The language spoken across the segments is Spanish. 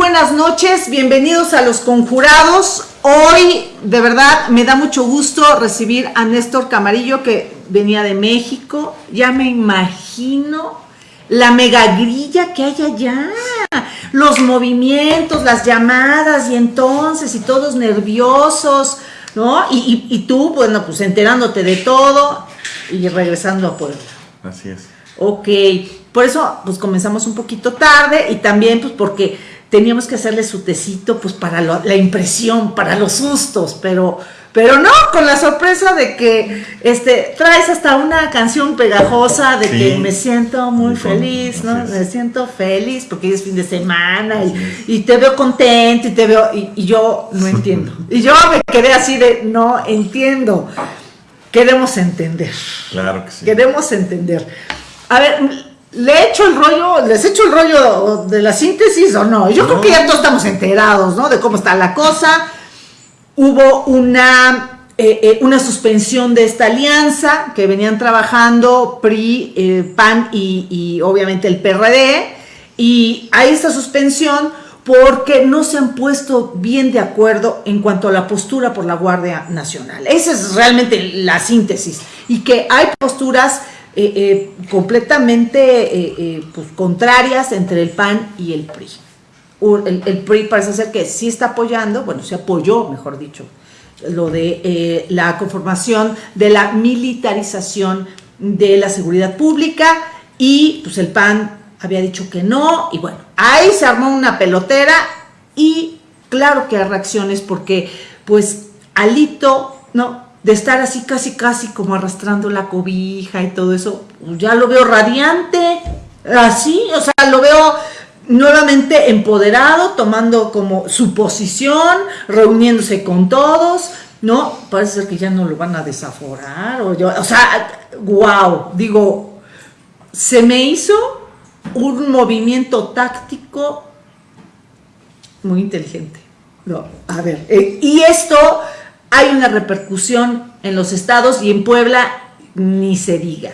Buenas noches, bienvenidos a Los Conjurados. Hoy, de verdad, me da mucho gusto recibir a Néstor Camarillo, que venía de México. Ya me imagino la mega grilla que hay allá, los movimientos, las llamadas, y entonces, y todos nerviosos, ¿no? Y, y tú, bueno, pues enterándote de todo y regresando a Puebla. Así es. Ok, por eso pues comenzamos un poquito tarde y también pues porque teníamos que hacerle su tecito pues para la impresión, para los sustos, pero, pero no, con la sorpresa de que este, traes hasta una canción pegajosa de que me siento muy, feliz, ¿no? Me siento feliz porque es fin de semana y, te veo contento y te veo, y, y yo no entiendo. y yo me quedé así de, no entiendo. Queremos entender. Claro que sí. Queremos entender. A ver, ¿le he hecho el rollo, les he hecho el rollo de la síntesis o no? Yo creo que ya todos estamos enterados, ¿no? De cómo está la cosa. Hubo una, eh, eh, una suspensión de esta alianza que venían trabajando PRI, eh, PAN y, y obviamente el PRD. Y hay esta suspensión porque no se han puesto bien de acuerdo en cuanto a la postura por la Guardia Nacional. Esa es realmente la síntesis. Y que hay posturas eh, eh, completamente eh, pues, contrarias entre el PAN y el PRI. El, PRI parece ser que sí está apoyando, bueno, se apoyó, mejor dicho, lo de la conformación de la militarización de la seguridad pública y pues el PAN había dicho que no y bueno, ahí se armó una pelotera y claro que hay reacciones porque pues Alito, no, de estar así casi casi como arrastrando la cobija y todo eso, ya lo veo radiante, así, o sea, lo veo nuevamente empoderado, tomando como su posición, reuniéndose con todos, ¿no? Parece ser que ya no lo van a desaforar, o, yo, o sea, wow, digo, se me hizo un movimiento táctico muy inteligente. No, a ver, eh, y esto hay una repercusión en los estados y en Puebla ni se diga.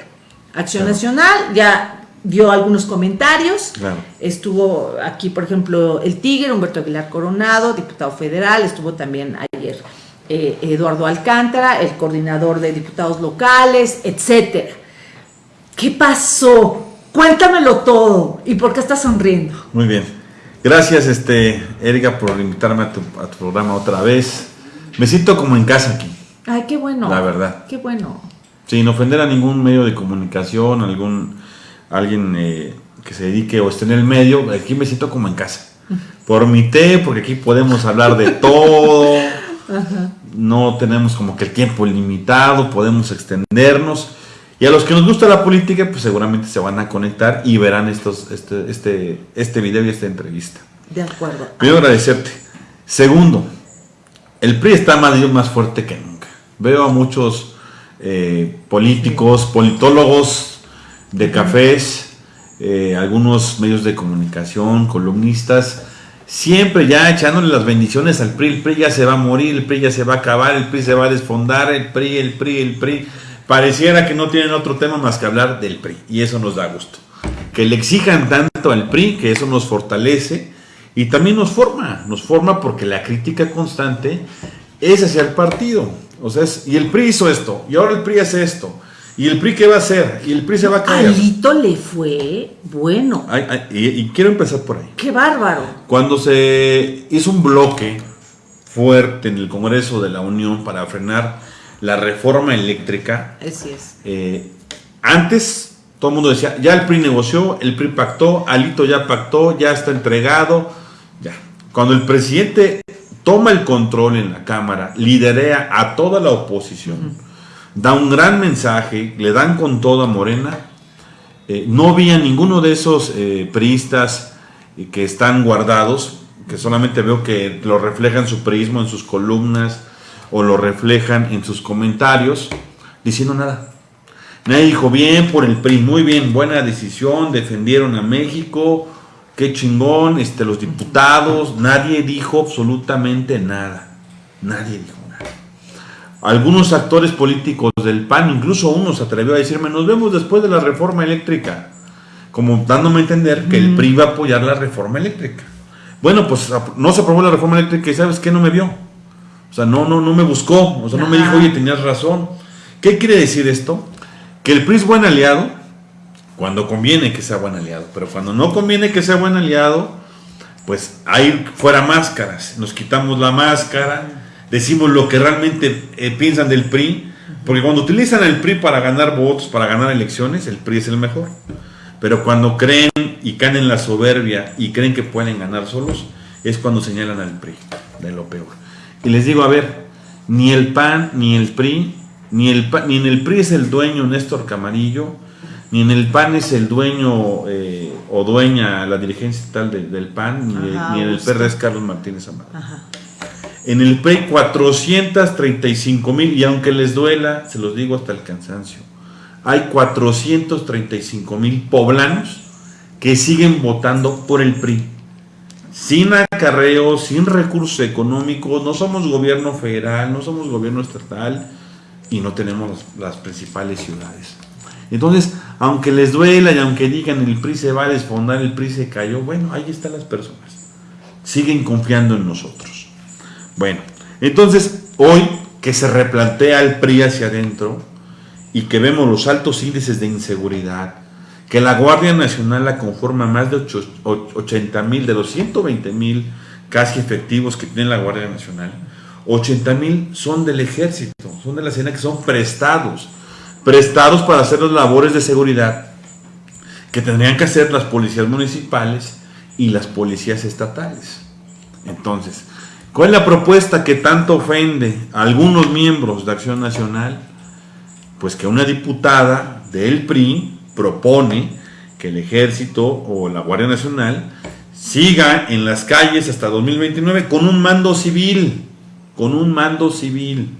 Acción Nacional ya dio algunos comentarios. Estuvo aquí, por ejemplo, el Tigre, Humberto Aguilar Coronado, diputado federal. Estuvo también ayer eh, Eduardo Alcántara, el coordinador de diputados locales, etcétera. ¿Qué pasó? Cuéntamelo todo. ¿Y por qué estás sonriendo? Muy bien. Gracias, este, Erika, por invitarme a tu, a tu programa otra vez. Me siento como en casa aquí. Ay, qué bueno. La verdad. Qué bueno. Sin ofender a ningún medio de comunicación, algún alguien eh, que se dedique o esté en el medio, aquí me siento como en casa. Por mi té, porque aquí podemos hablar de todo. No tenemos como que el tiempo limitado, podemos extendernos. Y a los que nos gusta la política, pues seguramente se van a conectar y verán estos, este, este, este video y esta entrevista. De acuerdo. Quiero agradecerte. Segundo, el PRI está más, más fuerte que nunca. Veo a muchos eh, políticos, politólogos de cafés, eh, algunos medios de comunicación, columnistas, siempre ya echándole las bendiciones al PRI. El PRI ya se va a morir, el PRI ya se va a acabar, el PRI se va a desfondar, el PRI, el PRI, el PRI. Pareciera que no tienen otro tema más que hablar del PRI y eso nos da gusto. Que le exijan tanto al PRI, que eso nos fortalece y también nos forma, nos forma porque la crítica constante es hacia el partido. O sea, y el PRI hizo esto, y ahora el PRI hace esto. ¿Y el PRI qué va a hacer? Y el PRI se va a caer. Alito le fue bueno. y, quiero empezar por ahí. ¡Qué bárbaro! Cuando se hizo un bloque fuerte en el Congreso de la Unión para frenar la reforma eléctrica. Así es. Eh, antes todo el mundo decía, ya el PRI negoció, el PRI pactó, Alito ya pactó, ya está entregado ya. Cuando el presidente toma el control en la Cámara, liderea a toda la oposición, da un gran mensaje, le dan con todo a Morena. Eh, no vi a ninguno de esos eh, priistas eh, que están guardados, que solamente veo que lo reflejan su prismo en sus columnas o lo reflejan en sus comentarios, diciendo nada. Nadie dijo bien por el PRI, muy bien, buena decisión, defendieron a México, qué chingón, este, los diputados, nadie dijo absolutamente nada, nadie dijo nada. Algunos actores políticos del PAN, incluso uno se atrevió a decirme, nos vemos después de la reforma eléctrica, como dándome a entender que el PRI va a apoyar la reforma eléctrica. Bueno, pues no se aprobó la reforma eléctrica y sabes que no me vio. O sea, no, no, no me buscó. O sea, no me dijo, oye, tenías razón. ¿Qué quiere decir esto? Que el PRI es buen aliado cuando conviene que sea buen aliado. Pero cuando no conviene que sea buen aliado, pues ahí fuera máscaras. Nos quitamos la máscara, decimos lo que realmente eh, piensan del PRI. Porque cuando utilizan el PRI para ganar votos, para ganar elecciones, el PRI es el mejor. Pero cuando creen y caen en la soberbia y creen que pueden ganar solos, es cuando señalan al PRI, de lo peor. Y les digo, a ver, ni el PAN, ni el PRI, ni, el ni en el PRI es el dueño Néstor Camarillo, ni en el PAN es el dueño eh, o dueña la dirigencia tal del PAN, ni, en el PRD es Carlos Martínez Amado. En el PRI 435 mil, y aunque les duela, se los digo hasta el cansancio, hay 435 mil poblanos que siguen votando por el PRI. Sin acarreo, sin recursos económicos, no somos gobierno federal, no somos gobierno estatal y no tenemos las principales ciudades. Entonces, aunque les duela y aunque digan el PRI se va a desfondar, el PRI se cayó, bueno, ahí están las personas. Siguen confiando en nosotros. Bueno, entonces, hoy que se replantea el PRI hacia adentro, y que vemos los altos índices de inseguridad, que la Guardia Nacional la conforma más de 80 mil, de los 120 mil casi efectivos que tiene la Guardia Nacional, 80 mil son del ejército, son de la escena que son prestados, prestados para hacer las labores de seguridad que tendrían que hacer las policías municipales y las policías estatales. Entonces, ¿cuál es la propuesta que tanto ofende a algunos miembros de Acción Nacional? pues que una diputada del PRI propone que el ejército o la Guardia Nacional siga en las calles hasta 2029 con un mando civil, con un mando civil.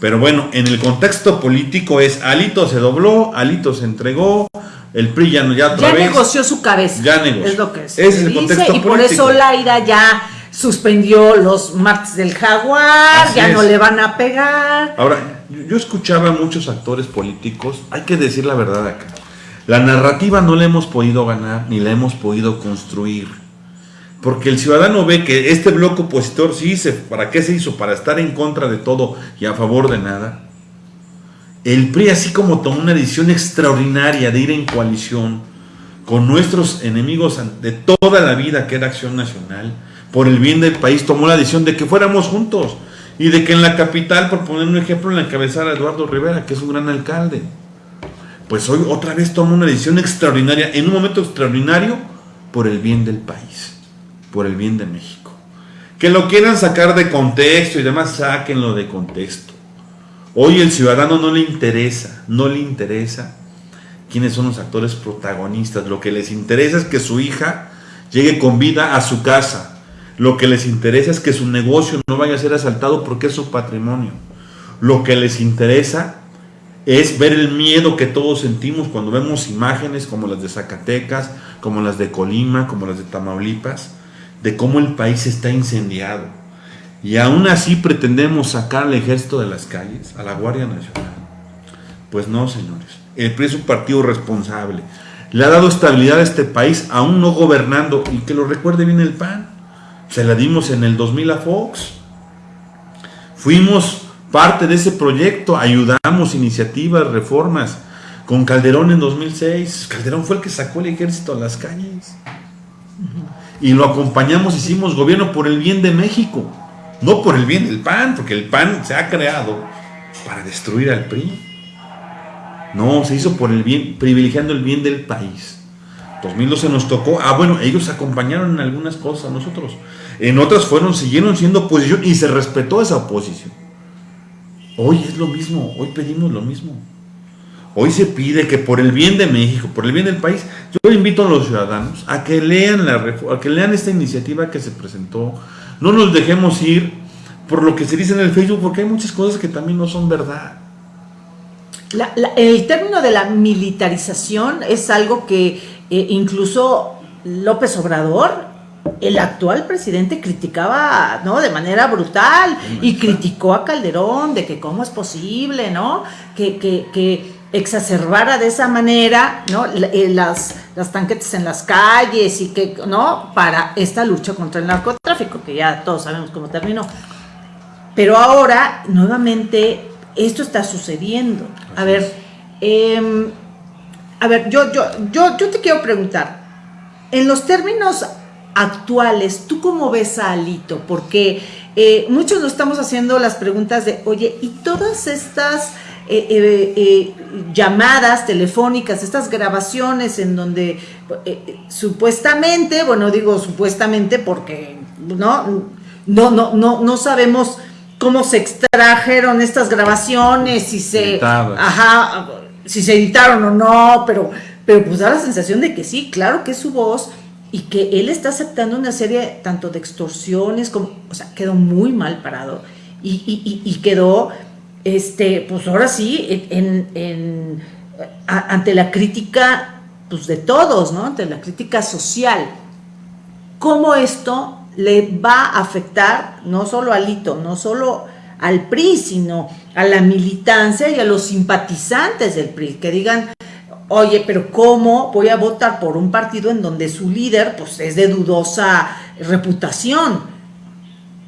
Pero bueno, en el contexto político es Alito se dobló, Alito se entregó, el PRI ya, ya otra ya negoció su cabeza. Ya negoció. Es lo que es. Ese es el contexto y por eso Laira ya suspendió los martes del jaguar, ya no le van a pegar. Ahora, yo escuchaba a muchos actores políticos, hay que decir la verdad acá. La narrativa no la hemos podido ganar ni la hemos podido construir. Porque el ciudadano ve que este bloque opositor sí hizo, ¿para qué se hizo? Para estar en contra de todo y a favor de nada. El PRI así como tomó una decisión extraordinaria de ir en coalición con nuestros enemigos de toda la vida que era Acción Nacional, por el bien del país, tomó la decisión de que fuéramos juntos y de que en la capital, por poner un ejemplo, en la encabezara Eduardo Rivera, que es un gran alcalde. Pues hoy otra vez toma una decisión extraordinaria, en un momento extraordinario, por el bien del país, por el bien de México. Que lo quieran sacar de contexto y demás, sáquenlo de contexto. Hoy el ciudadano no le interesa, no le interesa quiénes son los actores protagonistas. Lo que les interesa es que su hija llegue con vida a su casa, lo que les interesa es que su negocio no vaya a ser asaltado porque es su patrimonio. Lo que les interesa es ver el miedo que todos sentimos cuando vemos imágenes como las de Zacatecas, como las de Colima, como las de Tamaulipas, de cómo el país está incendiado. Y aún así pretendemos sacar al ejército de las calles, a la Guardia Nacional. Pues no, señores. El PRI es un partido responsable. Le ha dado estabilidad a este país, aún no gobernando, y que lo recuerde bien el PAN. Se la dimos en el 2000 a Fox. Fuimos parte de ese proyecto, ayudamos iniciativas, reformas. Con Calderón en 2006, Calderón fue el que sacó el ejército a las calles. Y lo acompañamos, hicimos gobierno por el bien de México, no por el bien del PAN, porque el PAN se ha creado para destruir al PRI. No, se hizo por el bien, privilegiando el bien del país. 2012 nos tocó, ah bueno, ellos acompañaron en algunas cosas nosotros. En otras fueron, siguieron siendo oposición y se respetó esa oposición. Hoy es lo mismo, hoy pedimos lo mismo. Hoy se pide que por el bien de México, por el bien del país, yo invito a los ciudadanos a que lean la a que lean esta iniciativa que se presentó. No nos dejemos ir por lo que se dice en el Facebook, porque hay muchas cosas que también no son verdad. el término de la militarización es algo que eh, incluso López Obrador el actual presidente criticaba, ¿no? De manera brutal y criticó a Calderón de que cómo es posible, ¿no? Que, que, que exacerbara de esa manera, ¿no? Eh, las, las tanquetes en las calles y que, ¿no? Para esta lucha contra el narcotráfico, que ya todos sabemos cómo terminó. Pero ahora, nuevamente, esto está sucediendo. A ver, em, a ver, yo, yo, yo, yo te quiero preguntar, en los términos actuales, ¿tú cómo ves a Alito? Porque eh, muchos nos estamos haciendo las preguntas de, oye, ¿y todas estas eh, eh, llamadas telefónicas, estas grabaciones en donde supuestamente, bueno, digo supuestamente porque no, no, no, no, no sabemos cómo se extrajeron estas grabaciones, si se, ajá, si se editaron o no, pero, pero pues da la sensación de que sí, claro que es su voz y que él está aceptando una serie tanto de extorsiones como, o sea, quedó muy mal parado y, quedó, este, pues ahora sí, en, ante la crítica, pues de todos, ¿no? Ante la crítica social. ¿Cómo esto le va a afectar no solo al Lito, no solo al PRI, sino a la militancia y a los simpatizantes del PRI, que digan, oye, pero ¿cómo voy a votar por un partido en donde su líder pues, es de dudosa reputación?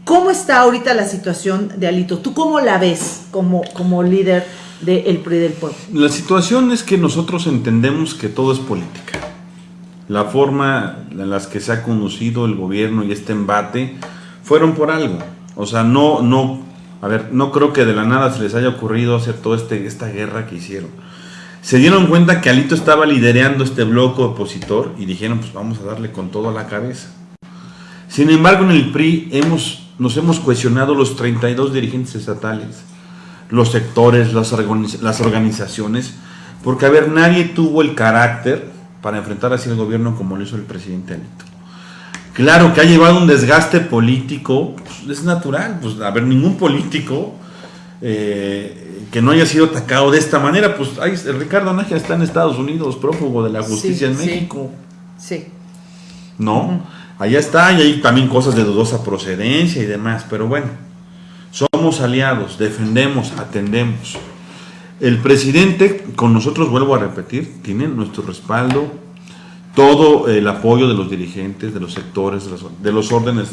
¿Cómo está ahorita la situación de Alito? ¿Tú cómo la ves como, como líder del PRI del pueblo? La situación es que nosotros entendemos que todo es política. La forma en las que se ha conducido el gobierno y este embate fueron por algo. O sea, no, no, a ver, no creo que de la nada se les haya ocurrido hacer toda este, esta guerra que hicieron se dieron cuenta que Alito estaba liderando este bloque opositor y dijeron, pues vamos a darle con todo a la cabeza. Sin embargo, en el PRI hemos, nos hemos cuestionado los 32 dirigentes estatales, los sectores, las, las organizaciones, porque, a ver, nadie tuvo el carácter para enfrentar así el gobierno como lo hizo el presidente Alito. Claro que ha llevado un desgaste político, pues, es natural, pues, a ver, ningún político eh, que no haya sido atacado de esta manera, pues ay, Ricardo Nájera está en Estados Unidos, prófugo de la justicia en México. Sí. ¿No? Allá está, y hay también cosas de dudosa procedencia y demás, pero bueno, somos aliados, defendemos, atendemos. El presidente, con nosotros vuelvo a repetir, tiene nuestro respaldo, todo el apoyo de los dirigentes, de los sectores, de los, órdenes,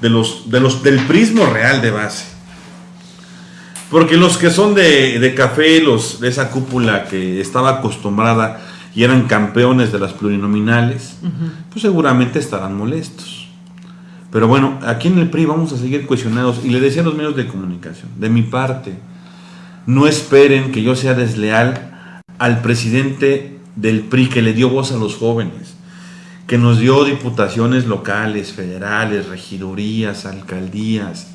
de los, de los, del prismo real de base. Porque los que son de, café, los de esa cúpula que estaba acostumbrada y eran campeones de las plurinominales, pues seguramente estarán molestos. Pero bueno, aquí en el PRI vamos a seguir cuestionados y le decía a los medios de comunicación, de mi parte, no esperen que yo sea desleal al presidente del PRI que le dio voz a los jóvenes, que nos dio diputaciones locales, federales, regidurías, alcaldías,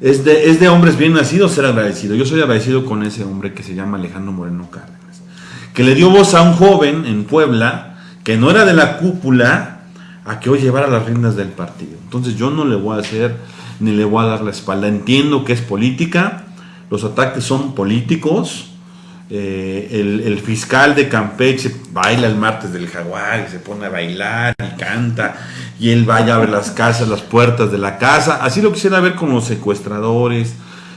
es de, es de hombres bien nacidos ser agradecido. Yo soy agradecido con ese hombre que se llama Alejandro Moreno Cárdenas, que le dio voz a un joven en Puebla que no era de la cúpula a que hoy llevara las riendas del partido. Entonces yo no le voy a hacer ni le voy a dar la espalda. Entiendo que es política, los ataques son políticos. Eh, el, fiscal de Campeche baila el martes del jaguar y se pone a bailar y canta y él vaya a ver las casas, las puertas de la casa. Así lo quisiera ver con los secuestradores,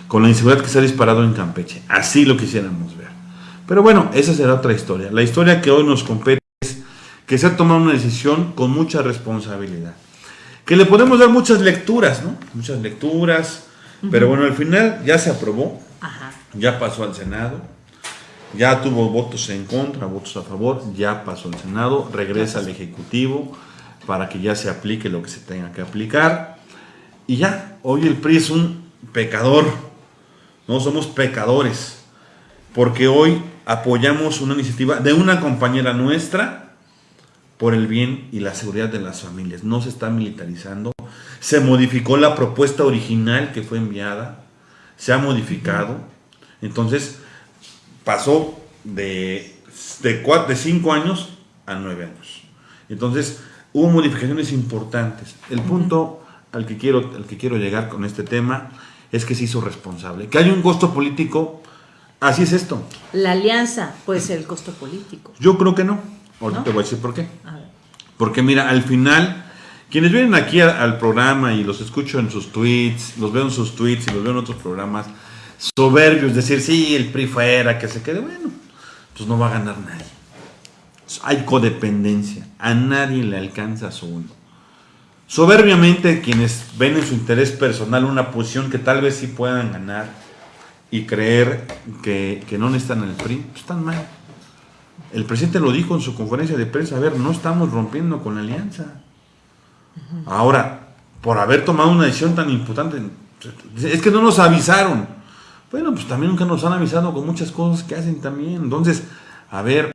con la inseguridad que se ha disparado en Campeche. Así lo quisiéramos ver. Pero bueno, esa será otra historia. La historia que hoy nos compete es que se ha tomado una decisión con mucha responsabilidad. Que le podemos dar muchas lecturas, ¿no? Muchas lecturas. Pero bueno, al final ya se aprobó. Ya pasó al Senado. Ya tuvo votos en contra, votos a favor. Ya pasó al Senado. Regresa al Ejecutivo para que ya se aplique lo que se tenga que aplicar. Y ya, hoy el PRI es un pecador, no somos pecadores, porque hoy apoyamos una iniciativa de una compañera nuestra por el bien y la seguridad de las familias. No se está militarizando, se modificó la propuesta original que fue enviada, se ha modificado, entonces pasó de, de, de cinco años a nueve años. Entonces, hubo modificaciones importantes. El punto al que, quiero, al que quiero llegar con este tema es que se hizo responsable. Que hay un costo político, así es esto. La alianza puede ser el costo político. Yo creo que no. Ahorita te voy a decir por qué. Porque mira, al final, quienes vienen aquí al programa y los escucho en sus tweets, los veo en sus tweets y los veo en otros programas, soberbios, decir, sí, el PRI fuera, que se quede, bueno. pues no va a ganar nadie. Hay codependencia, a nadie le alcanza su uno. Soberbiamente quienes ven en su interés personal una posición que tal vez sí puedan ganar y creer que, no necesitan el PRI, pues están mal. El presidente lo dijo en su conferencia de prensa, a ver, no estamos rompiendo con la alianza. Ahora, por haber tomado una decisión tan importante, es que no nos avisaron. Bueno, pues también nunca nos han avisado con muchas cosas que hacen también. Entonces, a ver,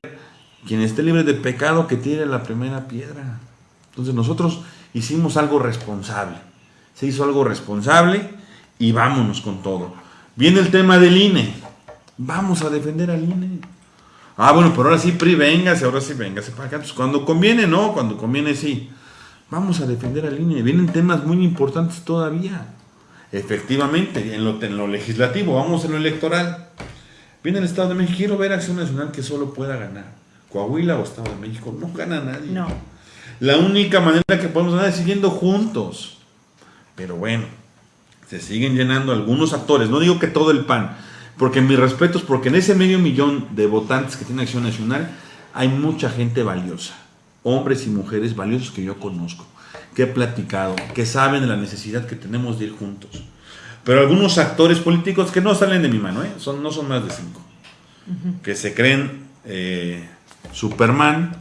quien esté libre de pecado que tire la primera piedra. Entonces nosotros hicimos algo responsable. Se hizo algo responsable y vámonos con todo. Viene el tema del INE. Vamos a defender al INE. Ah, bueno, pero ahora sí, PRI, véngase, ahora sí, véngase para acá. Pues cuando conviene, no, cuando conviene, sí. Vamos a defender al INE. Vienen temas muy importantes todavía. Efectivamente, en lo, en lo legislativo, vamos en lo electoral. Viene el Estado de México, quiero ver Acción Nacional que solo pueda ganar. Coahuila o Estado de México, no gana nadie. No. La única manera que podemos ganar es siguiendo juntos. Pero bueno, se siguen llenando algunos actores, no digo que todo el PAN, porque mis respetos, porque en ese medio millón de votantes que tiene Acción Nacional hay mucha gente valiosa, hombres y mujeres valiosos que yo conozco, que he platicado, que saben de la necesidad que tenemos de ir juntos. Pero algunos actores políticos que no salen de mi mano, ¿eh? son, no son más de cinco, que se creen eh, Superman,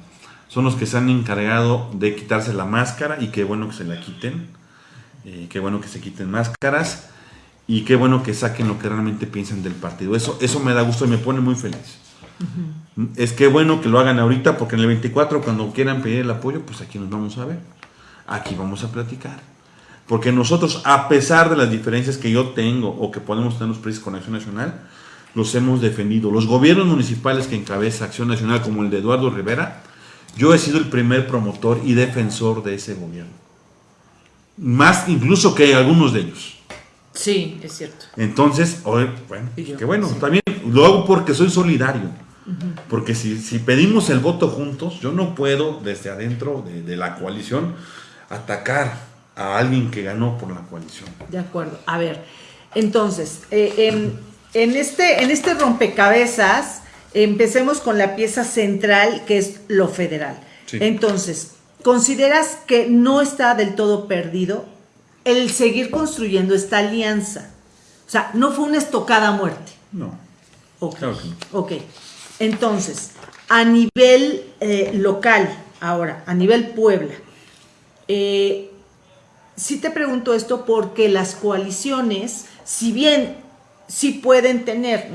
son los que se han encargado de quitarse la máscara y qué bueno que se la quiten, eh, qué bueno que se quiten máscaras y qué bueno que saquen lo que realmente piensan del partido. Eso, eso me da gusto y me pone muy feliz. Es que bueno que lo hagan ahorita porque en el 24 cuando quieran pedir el apoyo, pues aquí nos vamos a ver. Aquí vamos a platicar. Porque nosotros, a pesar de las diferencias que yo tengo o que podemos tener los precios con Acción Nacional, los hemos defendido. Los gobiernos municipales que encabeza Acción Nacional, como el de Eduardo Rivera, yo he sido el primer promotor y defensor de ese gobierno. Más incluso que algunos de ellos. Sí, es cierto. Entonces, bueno, que bueno, también lo hago porque soy solidario. Porque si, pedimos el voto juntos, yo no puedo desde adentro de, la coalición atacar a alguien que ganó por la coalición. De acuerdo. A ver, entonces, eh, en, este, en este rompecabezas, empecemos con la pieza central, que es lo federal. Entonces, ¿consideras que no está del todo perdido el seguir construyendo esta alianza? O sea, no fue una estocada a muerte. No. Ok. Ok. Entonces, a nivel eh, local, ahora, a nivel Puebla, eh, sí te pregunto esto porque las coaliciones, si bien sí pueden tener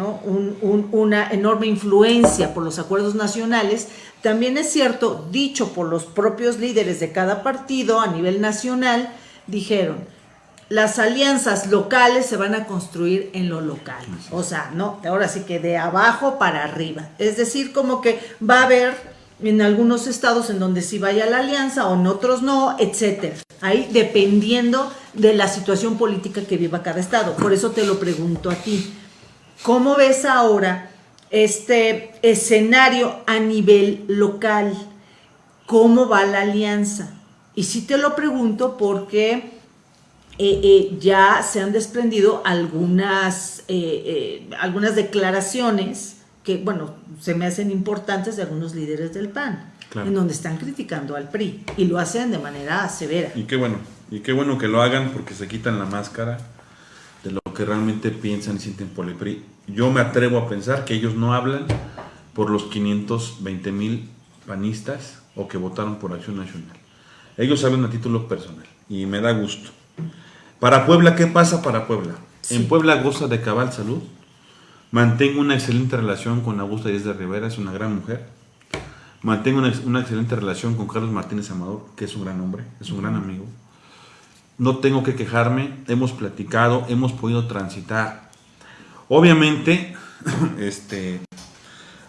una enorme influencia por los acuerdos nacionales, también es cierto, dicho por los propios líderes de cada partido a nivel nacional, dijeron, las alianzas locales se van a construir en lo local. O sea, no, ahora sí que de abajo para arriba. Es decir, como que va a haber en algunos estados en donde sí vaya la alianza o en otros no, etcétera. Ahí dependiendo de la situación política que viva cada estado. Por eso te lo pregunto a ti. ¿Cómo ves ahora este escenario a nivel local? ¿Cómo va la alianza? Y sí te lo pregunto porque eh, eh, ya se han desprendido algunas, eh, algunas declaraciones que, bueno, se me hacen importantes de algunos líderes del PAN, en donde están criticando al PRI y lo hacen de manera severa. Y qué bueno, y qué bueno que lo hagan porque se quitan la máscara de lo que realmente piensan y sienten por el PRI. Yo me atrevo a pensar que ellos no hablan por los 520 mil panistas o que votaron por Acción Nacional. Ellos hablan a título personal y me da gusto. Para Puebla, ¿qué pasa para Puebla? En Puebla goza de cabal salud. Mantengo una excelente relación con Augusta Díaz de Rivera, es una gran mujer. Mantengo una, excelente relación con Carlos Martínez Amador, que es un gran hombre, es un gran amigo. No tengo que quejarme, hemos platicado, hemos podido transitar. Obviamente, este,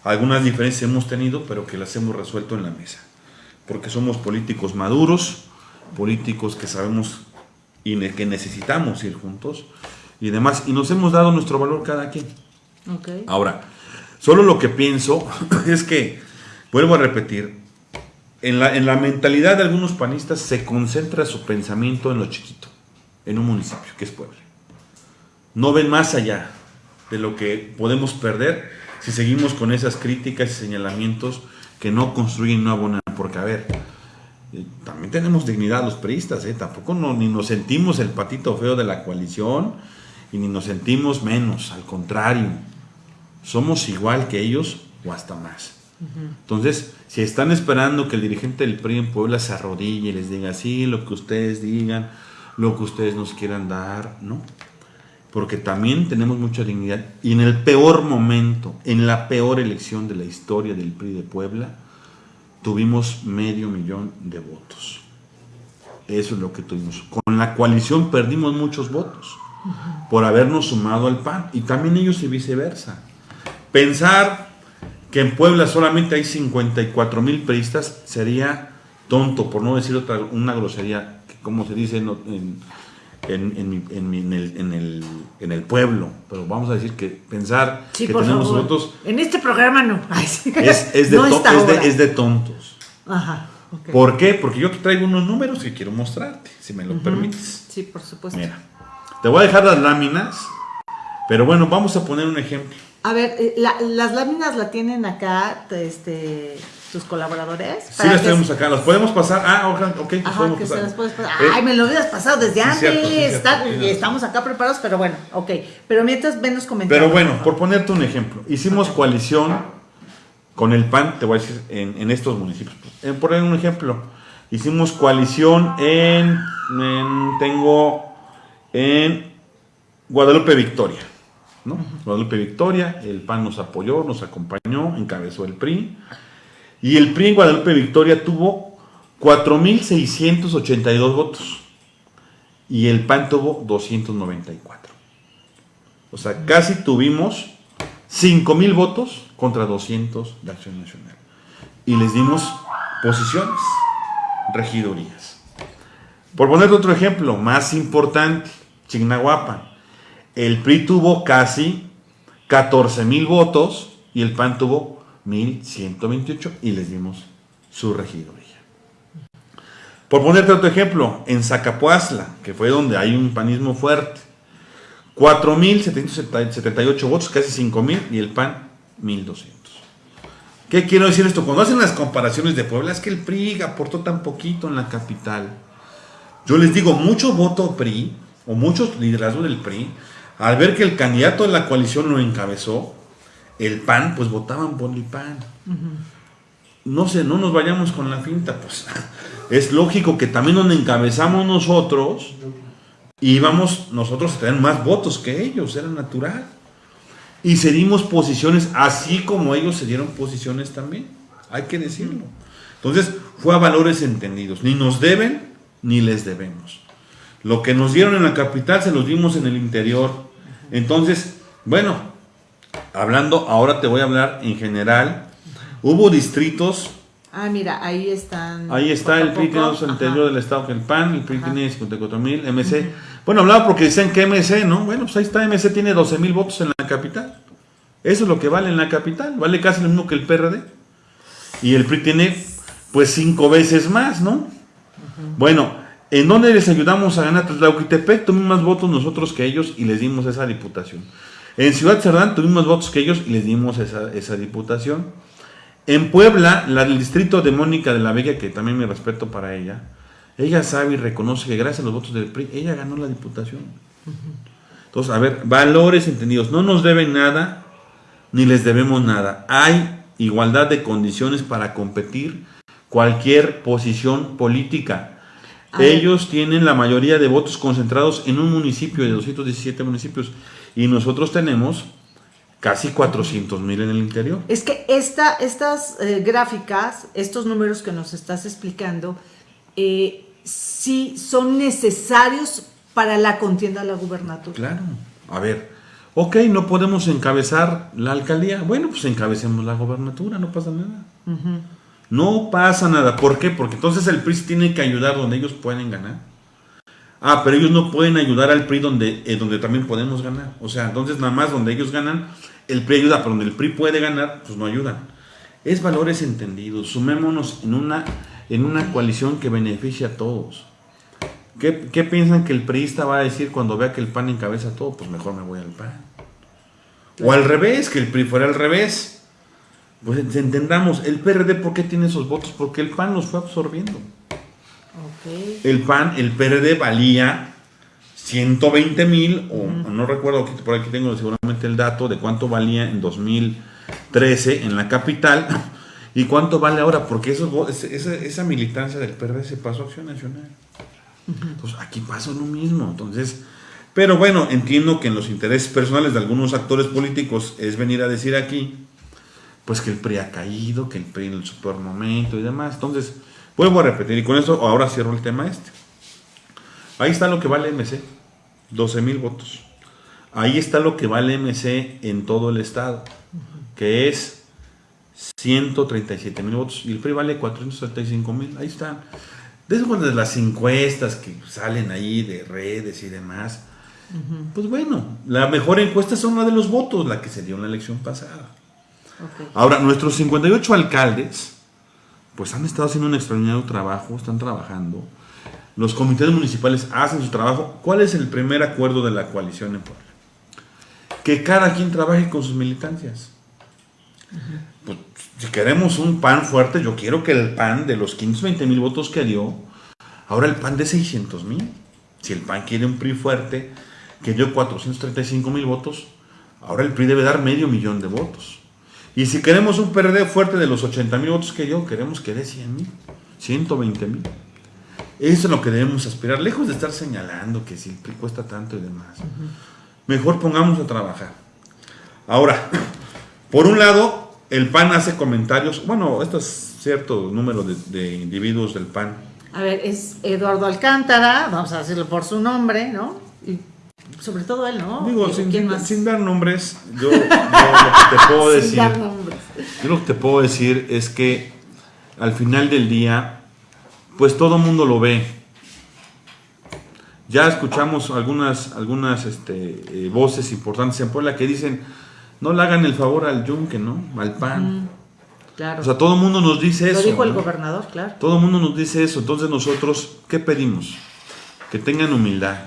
algunas diferencias hemos tenido, pero que las hemos resuelto en la mesa. Porque somos políticos maduros, políticos que sabemos y que necesitamos ir juntos y demás. Y nos hemos dado nuestro valor cada quien. Ahora, solo lo que pienso es que, vuelvo a repetir, en la, en la mentalidad de algunos panistas se concentra su pensamiento en lo chiquito, en un municipio que es Puebla. No ven más allá de lo que podemos perder si seguimos con esas críticas y señalamientos que no construyen, no abonan. Porque, a ver, eh, también tenemos dignidad los priistas, ¿eh? tampoco no, ni nos sentimos el patito feo de la coalición y ni nos sentimos menos, al contrario, somos igual que ellos o hasta más. Entonces, si están esperando que el dirigente del PRI en Puebla se arrodille y les diga, sí, lo que ustedes digan, lo que ustedes nos quieran dar, ¿no? Porque también tenemos mucha dignidad. Y en el peor momento, en la peor elección de la historia del PRI de Puebla, tuvimos medio millón de votos. Eso es lo que tuvimos. Con la coalición perdimos muchos votos por habernos sumado al PAN y también ellos y viceversa. Pensar que en Puebla solamente hay 54 mil periodistas sería tonto, por no decir otra, una grosería, como se dice en, en, el, pueblo, pero vamos a decir que pensar que tenemos votos... En este programa no. es, es, de tontos. Ajá. ¿Por qué? Porque yo te traigo unos números que quiero mostrarte, si me lo permites. Sí, por supuesto. Mira, te voy a dejar las láminas, pero bueno, vamos a poner un ejemplo. A ver, eh, las láminas la tienen acá, este, tus colaboradores. Sí, las tenemos acá, las podemos pasar. Ah, ok, Ajá, que se las puedes pasar. Eh, Ay, me lo hubieras pasado desde antes. estamos acá preparados, pero bueno, ok. Pero mientras ven los comentarios. Pero bueno, por ponerte un ejemplo, hicimos coalición con el PAN, te voy a decir, en, estos municipios. En, por un ejemplo, hicimos coalición en, en tengo en Guadalupe Victoria. Guadalupe Victoria, el PAN nos apoyó, nos acompañó, encabezó el PRI. Y el PRI en Guadalupe Victoria tuvo 4.682 votos. Y el PAN tuvo 294. O sea, casi tuvimos 5.000 votos contra 200 de Acción Nacional. Y les dimos posiciones, regidorías. Por poner otro ejemplo, más importante, Chignahuapan el PRI tuvo casi 14 mil votos y el PAN tuvo 1128 y les dimos su regidoría. Por ponerte otro ejemplo, en Zacapuazla, que fue donde hay un panismo fuerte, 4.778 votos, casi 5.000, y el PAN 1.200. ¿Qué quiero decir esto? Cuando hacen las comparaciones de Puebla, es que el PRI aportó tan poquito en la capital. Yo les digo, mucho voto PRI, o muchos liderazgos del PRI, al ver que el candidato de la coalición lo encabezó, el PAN, pues votaban por el PAN. No sé, no nos vayamos con la finta, pues es lógico que también donde encabezamos nosotros, íbamos nosotros a tener más votos que ellos, era natural. Y cedimos posiciones así como ellos se dieron posiciones también, hay que decirlo. Entonces, fue a valores entendidos, ni nos deben ni les debemos. Lo que nos dieron en la capital se los dimos en el interior entonces, bueno, hablando, ahora te voy a hablar en general. Hubo distritos. Ah, mira, ahí están. Ahí está el PRI tiene el interior del estado que el PAN, el PRI tiene 54 mil, MC. Bueno, hablaba porque dicen que MC, ¿no? Bueno, pues ahí está, MC tiene 12 mil votos en la capital. Eso es lo que vale en la capital, vale casi lo mismo que el PRD. Y el PRI tiene, pues, cinco veces más, ¿no? Bueno, ¿En dónde les ayudamos a ganar? Tlauquitepec tuvimos más votos nosotros que ellos y les dimos esa diputación. En Ciudad Cerdán tuvimos más votos que ellos y les dimos esa, diputación. En Puebla, la del distrito de Mónica de la Vega, que también me respeto para ella, ella sabe y reconoce que gracias a los votos del PRI, ella ganó la diputación. Entonces, a ver, valores entendidos. No nos deben nada, ni les debemos nada. Hay igualdad de condiciones para competir cualquier posición política. Ellos tienen la mayoría de votos concentrados en un municipio de 217 municipios y nosotros tenemos casi 400 mil en el interior. Es que esta, estas eh, gráficas, estos números que nos estás explicando, eh, sí son necesarios para la contienda de la gubernatura. Claro, a ver, ok, no podemos encabezar la alcaldía, bueno, pues encabecemos la gubernatura, no pasa nada. No pasa nada. ¿Por qué? Porque entonces el PRI tiene que ayudar donde ellos pueden ganar. Ah, pero ellos no pueden ayudar al PRI donde, eh, donde también podemos ganar. O sea, entonces nada más donde ellos ganan, el PRI ayuda, pero donde el PRI puede ganar, pues no ayudan. Es valores entendidos. Sumémonos en una, en una coalición que beneficie a todos. ¿Qué, ¿Qué, piensan que el PRIista va a decir cuando vea que el PAN encabeza todo? Pues mejor me voy al PAN. O al revés, que el PRI fuera al revés. Pues entendamos, el PRD, ¿por qué tiene esos votos? Porque el PAN los fue absorbiendo. El PAN, el PRD valía 120 mil, o no recuerdo, por aquí tengo seguramente el dato de cuánto valía en 2013 en la capital y cuánto vale ahora, porque eso, esa, esa militancia del PRD se pasó a Acción Nacional. Entonces, aquí pasa lo mismo. Entonces, pero bueno, entiendo que en los intereses personales de algunos actores políticos es venir a decir aquí, pues que el PRI ha caído, que el PRI en el super momento y demás. Entonces, vuelvo a repetir, y con eso ahora cierro el tema este. Ahí está lo que vale MC, 12 mil votos. Ahí está lo que vale MC en todo el estado, que es 137 mil votos. Y el PRI vale 435 mil. Ahí están. De las encuestas que salen ahí de redes y demás, pues bueno, la mejor encuesta son la de los votos, la que se dio en la elección pasada. Ahora, nuestros 58 alcaldes, pues han estado haciendo un extraordinario trabajo, están trabajando. Los comités municipales hacen su trabajo. ¿Cuál es el primer acuerdo de la coalición en Puebla? Que cada quien trabaje con sus militancias. Pues, si queremos un PAN fuerte, yo quiero que el PAN de los 520 mil votos que dio, ahora el PAN de 600 mil. Si el PAN quiere un PRI fuerte, que dio 435 mil votos, ahora el PRI debe dar medio millón de votos. Y si queremos un PRD fuerte de los 80 mil votos que dio, queremos que dé 100 mil, 120 mil. Eso es lo que debemos aspirar, lejos de estar señalando que si cuesta tanto y demás. Mejor pongamos a trabajar. Ahora, por un lado, el PAN hace comentarios, bueno, esto es cierto número de, individuos del PAN. A ver, es Eduardo Alcántara, vamos a decirlo por su nombre, ¿no? Sobre todo él, ¿no? Digo, sin, dar nombres, yo, lo que te puedo decir. Yo lo que te puedo decir es que al final del día, pues todo el mundo lo ve. Ya escuchamos algunas, algunas este, eh, voces importantes en Puebla que dicen, no le hagan el favor al yunque, ¿no? Al pan. claro. O sea, todo el mundo nos dice eso. Lo dijo el gobernador, claro. Todo el mundo nos dice eso. Entonces nosotros, ¿qué pedimos? Que tengan humildad.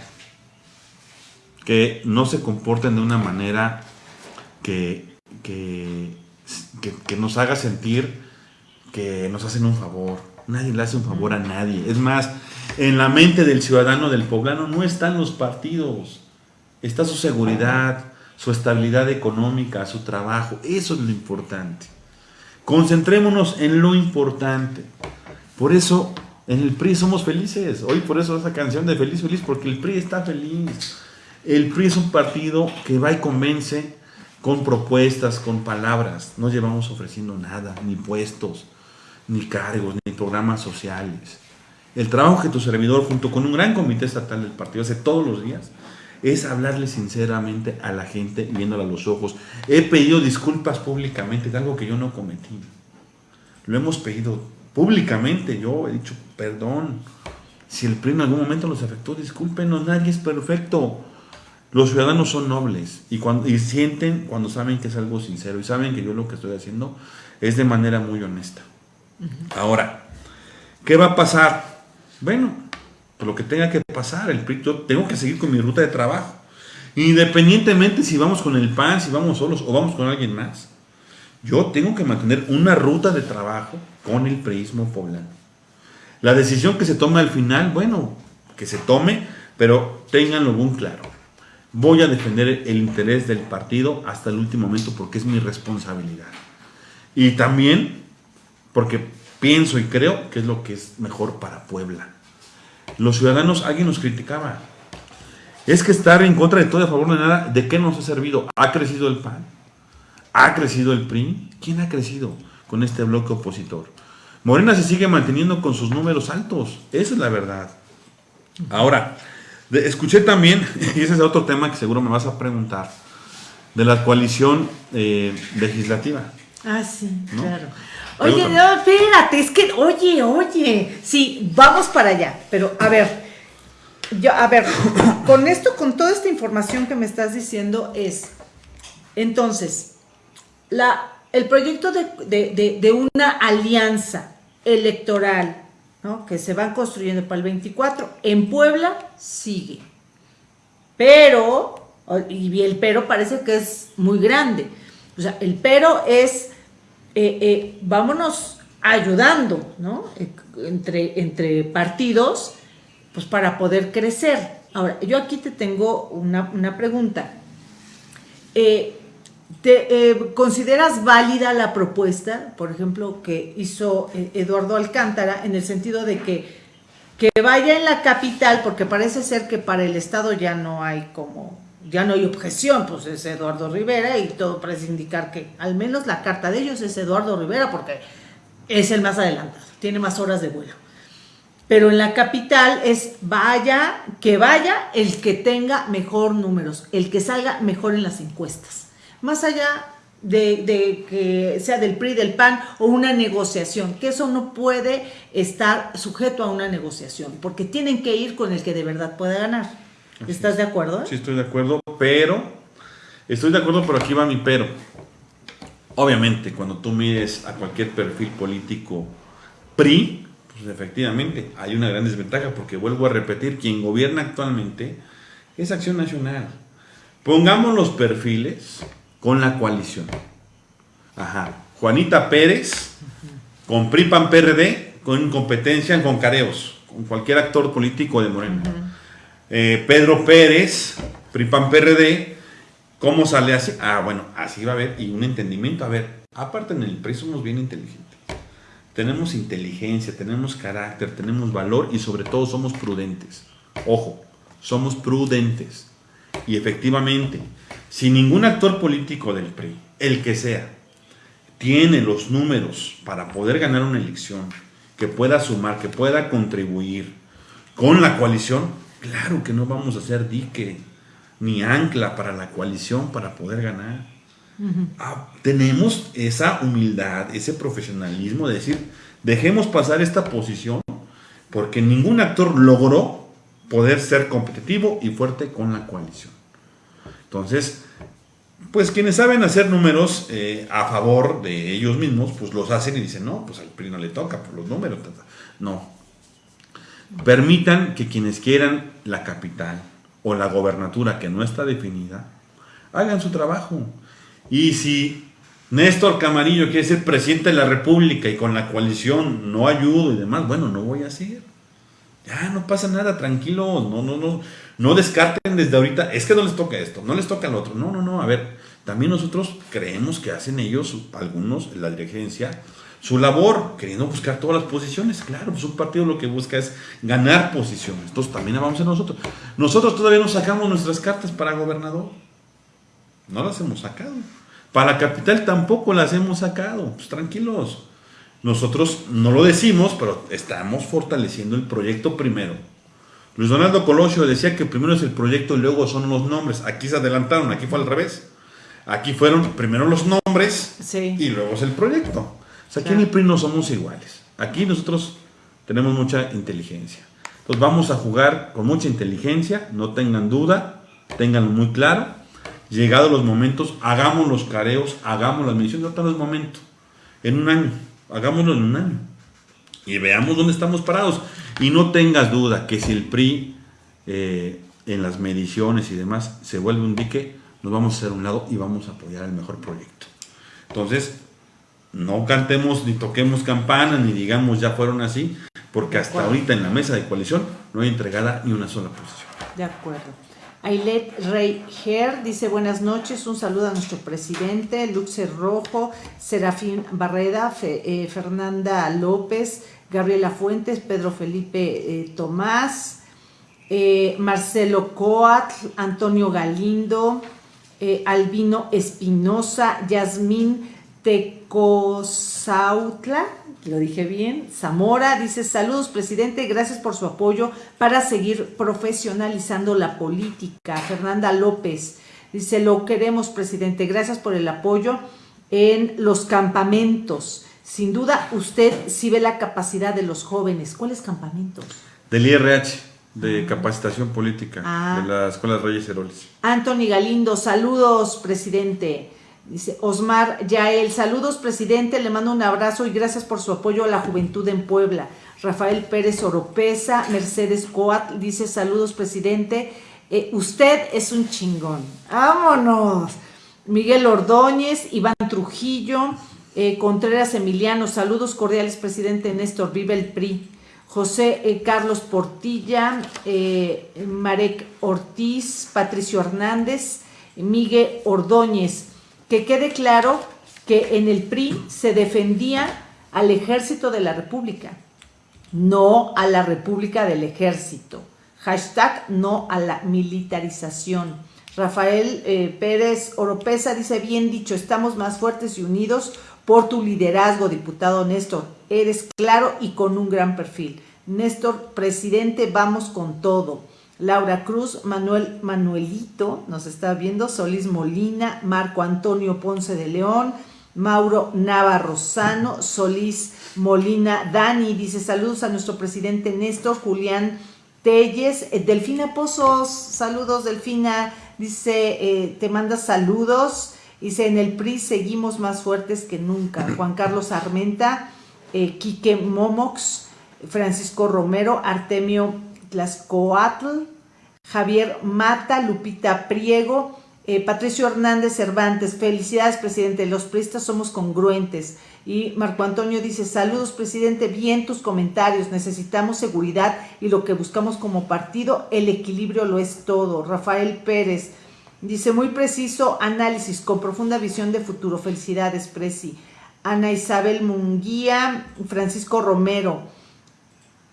Que no se comporten de una manera que, que, que, nos haga sentir que nos hacen un favor. Nadie le hace un favor a nadie. Es más, en la mente del ciudadano del poblano no están los partidos. Está su seguridad, su estabilidad económica, su trabajo. Eso es lo importante. Concentrémonos en lo importante. Por eso en el PRI somos felices. Hoy por eso esa canción de Feliz, Feliz, porque el PRI está feliz. El PRI es un partido que va y convence con propuestas, con palabras. No llevamos ofreciendo nada, ni puestos, ni cargos, ni programas sociales. El trabajo que tu servidor, junto con un gran comité estatal del partido, hace todos los días, es hablarle sinceramente a la gente viéndola a los ojos. He pedido disculpas públicamente de algo que yo no cometí. Lo hemos pedido públicamente. Yo he dicho, perdón, si el PRI en algún momento los afectó, discúlpenos, nadie es perfecto. Los ciudadanos son nobles y, cuando, y sienten cuando saben que es algo sincero y saben que yo lo que estoy haciendo es de manera muy honesta. Ahora, ¿qué va a pasar? Bueno, lo que tenga que pasar, el yo tengo que seguir con mi ruta de trabajo. Independientemente si vamos con el PAN, si vamos solos o vamos con alguien más. Yo tengo que mantener una ruta de trabajo con el preismo poblano. La decisión que se tome al final, bueno, que se tome, pero tenganlo muy claro. Voy a defender el interés del partido hasta el último momento porque es mi responsabilidad. Y también porque pienso y creo que es lo que es mejor para Puebla. Los ciudadanos, alguien nos criticaba. Es que estar en contra de todo y a favor de nada, ¿de qué nos ha servido? ¿Ha crecido el PAN? ¿Ha crecido el PRI? ¿Quién ha crecido con este bloque opositor? Morena se sigue manteniendo con sus números altos. Esa es la verdad. Ahora, escuché también, y ese es otro tema que seguro me vas a preguntar, de la coalición eh, legislativa. Ah, sí, claro. Oye, no, espérate, es que, oye, oye, sí, vamos para allá, pero a ver, yo, a ver, con esto, con toda esta información que me estás diciendo es, entonces, la, el proyecto de, una alianza electoral, ¿no? Que se van construyendo para el 24, en Puebla sigue, pero Y el pero parece que es muy grande. O sea, el pero es, eh, eh, vámonos ayudando, ¿no? Entre, entre partidos, pues para poder crecer. Ahora, yo aquí te tengo una, una pregunta. Eh, ¿Te, eh, ¿Consideras válida la propuesta, por ejemplo, que hizo eh, Eduardo Alcántara en el sentido de que, que vaya en la capital, porque parece ser que para el Estado ya no hay como, ya no hay objeción, pues es Eduardo Rivera y todo parece indicar que al menos la carta de ellos es Eduardo Rivera porque es el más adelantado, tiene más horas de vuelo. Pero en la capital es vaya, que vaya el que tenga mejor números, el que salga mejor en las encuestas más allá de, que sea del PRI, del PAN o una negociación, que eso no puede estar sujeto a una negociación, porque tienen que ir con el que de verdad pueda ganar. ¿Estás de acuerdo? Sí, estoy de acuerdo, pero, estoy de acuerdo, pero aquí va mi pero. Obviamente, cuando tú mires a cualquier perfil político PRI, pues efectivamente hay una gran desventaja, porque vuelvo a repetir, quien gobierna actualmente es Acción Nacional. Pongamos los perfiles con la coalición. Ajá. Juanita Pérez, con PRIPAN PRD, con competencia con careos, con cualquier actor político de Moreno. Eh, Pedro Pérez, PRIPAN PRD, ¿cómo sale así? Ah, bueno, así va a haber, y un entendimiento. A ver, aparte en el PRI somos bien inteligentes. Tenemos inteligencia, tenemos carácter, tenemos valor y sobre todo somos prudentes. Ojo, somos prudentes. Y efectivamente, si ningún actor político del PRI, el que sea, tiene los números para poder ganar una elección, que pueda sumar, que pueda contribuir con la coalición, claro que no vamos a hacer dique ni ancla para la coalición para poder ganar. Ah, tenemos esa humildad, ese profesionalismo de decir, dejemos pasar esta posición porque ningún actor logró poder ser competitivo y fuerte con la coalición. Entonces, pues quienes saben hacer números eh, a favor de ellos mismos, pues los hacen y dicen, no, pues al PRI no le toca por los números. No. Permitan que quienes quieran la capital o la gobernatura que no está definida, hagan su trabajo. Y si Néstor Camarillo quiere ser presidente de la República y con la coalición no ayudo y demás, bueno, no voy a ser. Ya, no pasa nada, tranquilo, no, no, no, no descarten desde ahorita, es que no les toca esto, no les toca al otro. No, no, no, a ver, también nosotros creemos que hacen ellos, algunos, la dirigencia, su labor, queriendo buscar todas las posiciones. Claro, pues un partido lo que busca es ganar posiciones. Entonces también vamos a nosotros. Nosotros todavía no sacamos nuestras cartas para gobernador. No las hemos sacado. Para capital tampoco las hemos sacado. Pues tranquilos. Nosotros no lo decimos, pero estamos fortaleciendo el proyecto primero Luis Donaldo Colosio decía que primero es el proyecto y luego son los nombres. Aquí se adelantaron, aquí fue al revés. Aquí fueron primero los nombres y luego es el proyecto. O sea, aquí en el PRI no somos iguales. Aquí nosotros tenemos mucha inteligencia. Entonces vamos a jugar con mucha inteligencia, no tengan duda, tenganlo muy claro. Llegados los momentos, hagamos los careos, hagamos las mediciones, no es momento. En un año, hagámoslo en un año. Y veamos dónde estamos parados. Y no tengas duda que si el PRI eh, en las mediciones y demás se vuelve un dique, nos vamos a hacer un lado y vamos a apoyar el mejor proyecto. Entonces, no cantemos ni toquemos campana ni digamos ya fueron así, porque hasta ahorita en la mesa de coalición no hay entregada ni una sola posición. De acuerdo. Ailet Rey Ger dice buenas noches, un saludo a nuestro presidente, Luxe Rojo, Serafín Barreda, eh, Fernanda López, Gabriela Fuentes, Pedro Felipe eh, Tomás, eh, Marcelo Coatl, Antonio Galindo, Albino Espinosa, Yasmín Tecosautla, lo dije bien, Zamora, dice saludos presidente, gracias por su apoyo para seguir profesionalizando la política. Fernanda López dice, lo queremos presidente, gracias por el apoyo en los campamentos. Sin duda, usted sí ve la capacidad de los jóvenes. ¿Cuáles campamentos? Del IRH, de ah. capacitación política, ah. de la Escuela Reyes Heroles. Anthony Galindo, saludos, presidente. Dice Osmar Yael, saludos, presidente. Le mando un abrazo y gracias por su apoyo a la juventud en Puebla. Rafael Pérez Oropesa, Mercedes Coat, dice saludos, presidente. Eh, usted es un chingón. Vámonos. Miguel Ordóñez, Iván Trujillo, eh, Contreras Emiliano, saludos cordiales, presidente Néstor, vive el PRI. José eh, Carlos Portilla, Marek Ortiz, Patricio Hernández, Miguel Ordóñez. Que quede claro que en el PRI se defendía al ejército de la República, no a la República del Ejército. Hashtag no a la militarización. Rafael eh, Pérez Oropesa dice, bien dicho, estamos más fuertes y unidos por tu liderazgo, diputado Néstor. Eres claro y con un gran perfil. Néstor, presidente, vamos con todo. Laura Cruz, Manuel Manuelito, nos está viendo, Solís Molina, Marco Antonio Ponce de León, Mauro Navarrozano, Solís Molina, Dani, dice saludos a nuestro presidente Néstor, Julián Telles, eh, Delfina Pozos, saludos Delfina, dice, eh, te manda saludos, dice, en el PRI seguimos más fuertes que nunca, Juan Carlos Armenta, eh, Quique Momox, Francisco Romero, Artemio Tlascoatl, Javier Mata, Lupita Priego, eh, Patricio Hernández Cervantes, felicidades presidente, los priistas somos congruentes. Y Marco Antonio dice, saludos presidente, bien tus comentarios, necesitamos seguridad y lo que buscamos como partido, el equilibrio lo es todo. Rafael Pérez dice, muy preciso análisis, con profunda visión de futuro, felicidades Presi. Ana Isabel Munguía, Francisco Romero,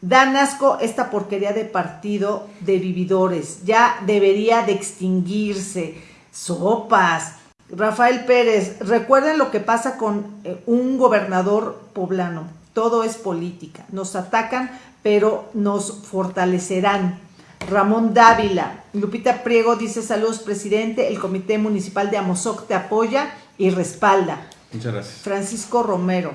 Dan asco esta porquería de partido de vividores, ya debería de extinguirse. Sopas. Rafael Pérez, recuerden lo que pasa con eh, un gobernador poblano. Todo es política. Nos atacan, pero nos fortalecerán. Ramón Dávila, Lupita Priego dice saludos presidente, el comité municipal de Amozoc te apoya y respalda. Muchas gracias. Francisco Romero,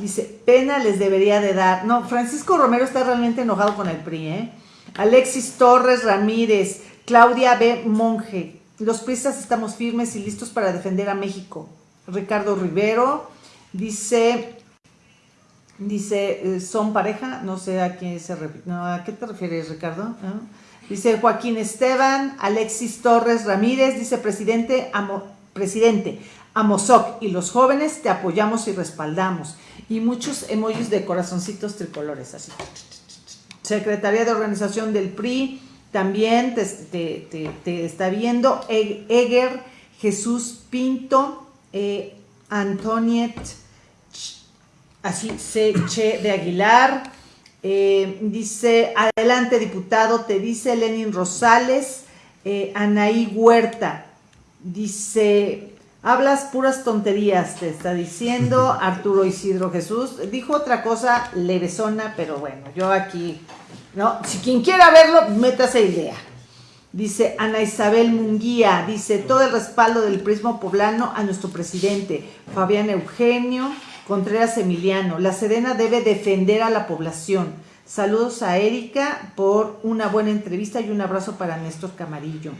dice, pena les debería de dar. No, Francisco Romero está realmente enojado con el PRI, ¿eh? Alexis Torres Ramírez, Claudia B. Monje, los pristas estamos firmes y listos para defender a México. Ricardo Rivero dice, dice, eh, ¿son pareja? No sé a quién se ¿A qué te refieres, Ricardo? Dice Joaquín Esteban, Alexis Torres Ramírez, dice presidente, amo, presidente, Amozoc y los jóvenes te apoyamos y respaldamos. Y muchos emojis de corazoncitos tricolores, así. Secretaría de Organización del PRI, también te, está viendo Eger, Jesús Pinto, eh, Antoniet, así se Che de Aguilar. Eh, dice, adelante diputado, te dice Lenin Rosales, eh, Anaí Huerta. Dice, hablas puras tonterías, te está diciendo Arturo Isidro Jesús. Dijo otra cosa levesona, pero bueno, yo aquí ¿no? Si quien quiera verlo, métase idea. Dice Ana Isabel Munguía, dice todo el respaldo del prismo poblano a nuestro presidente, Fabián Eugenio Contreras Emiliano. La Serena debe defender a la población. Saludos a Erika por una buena entrevista y un abrazo para Néstor Camarillo.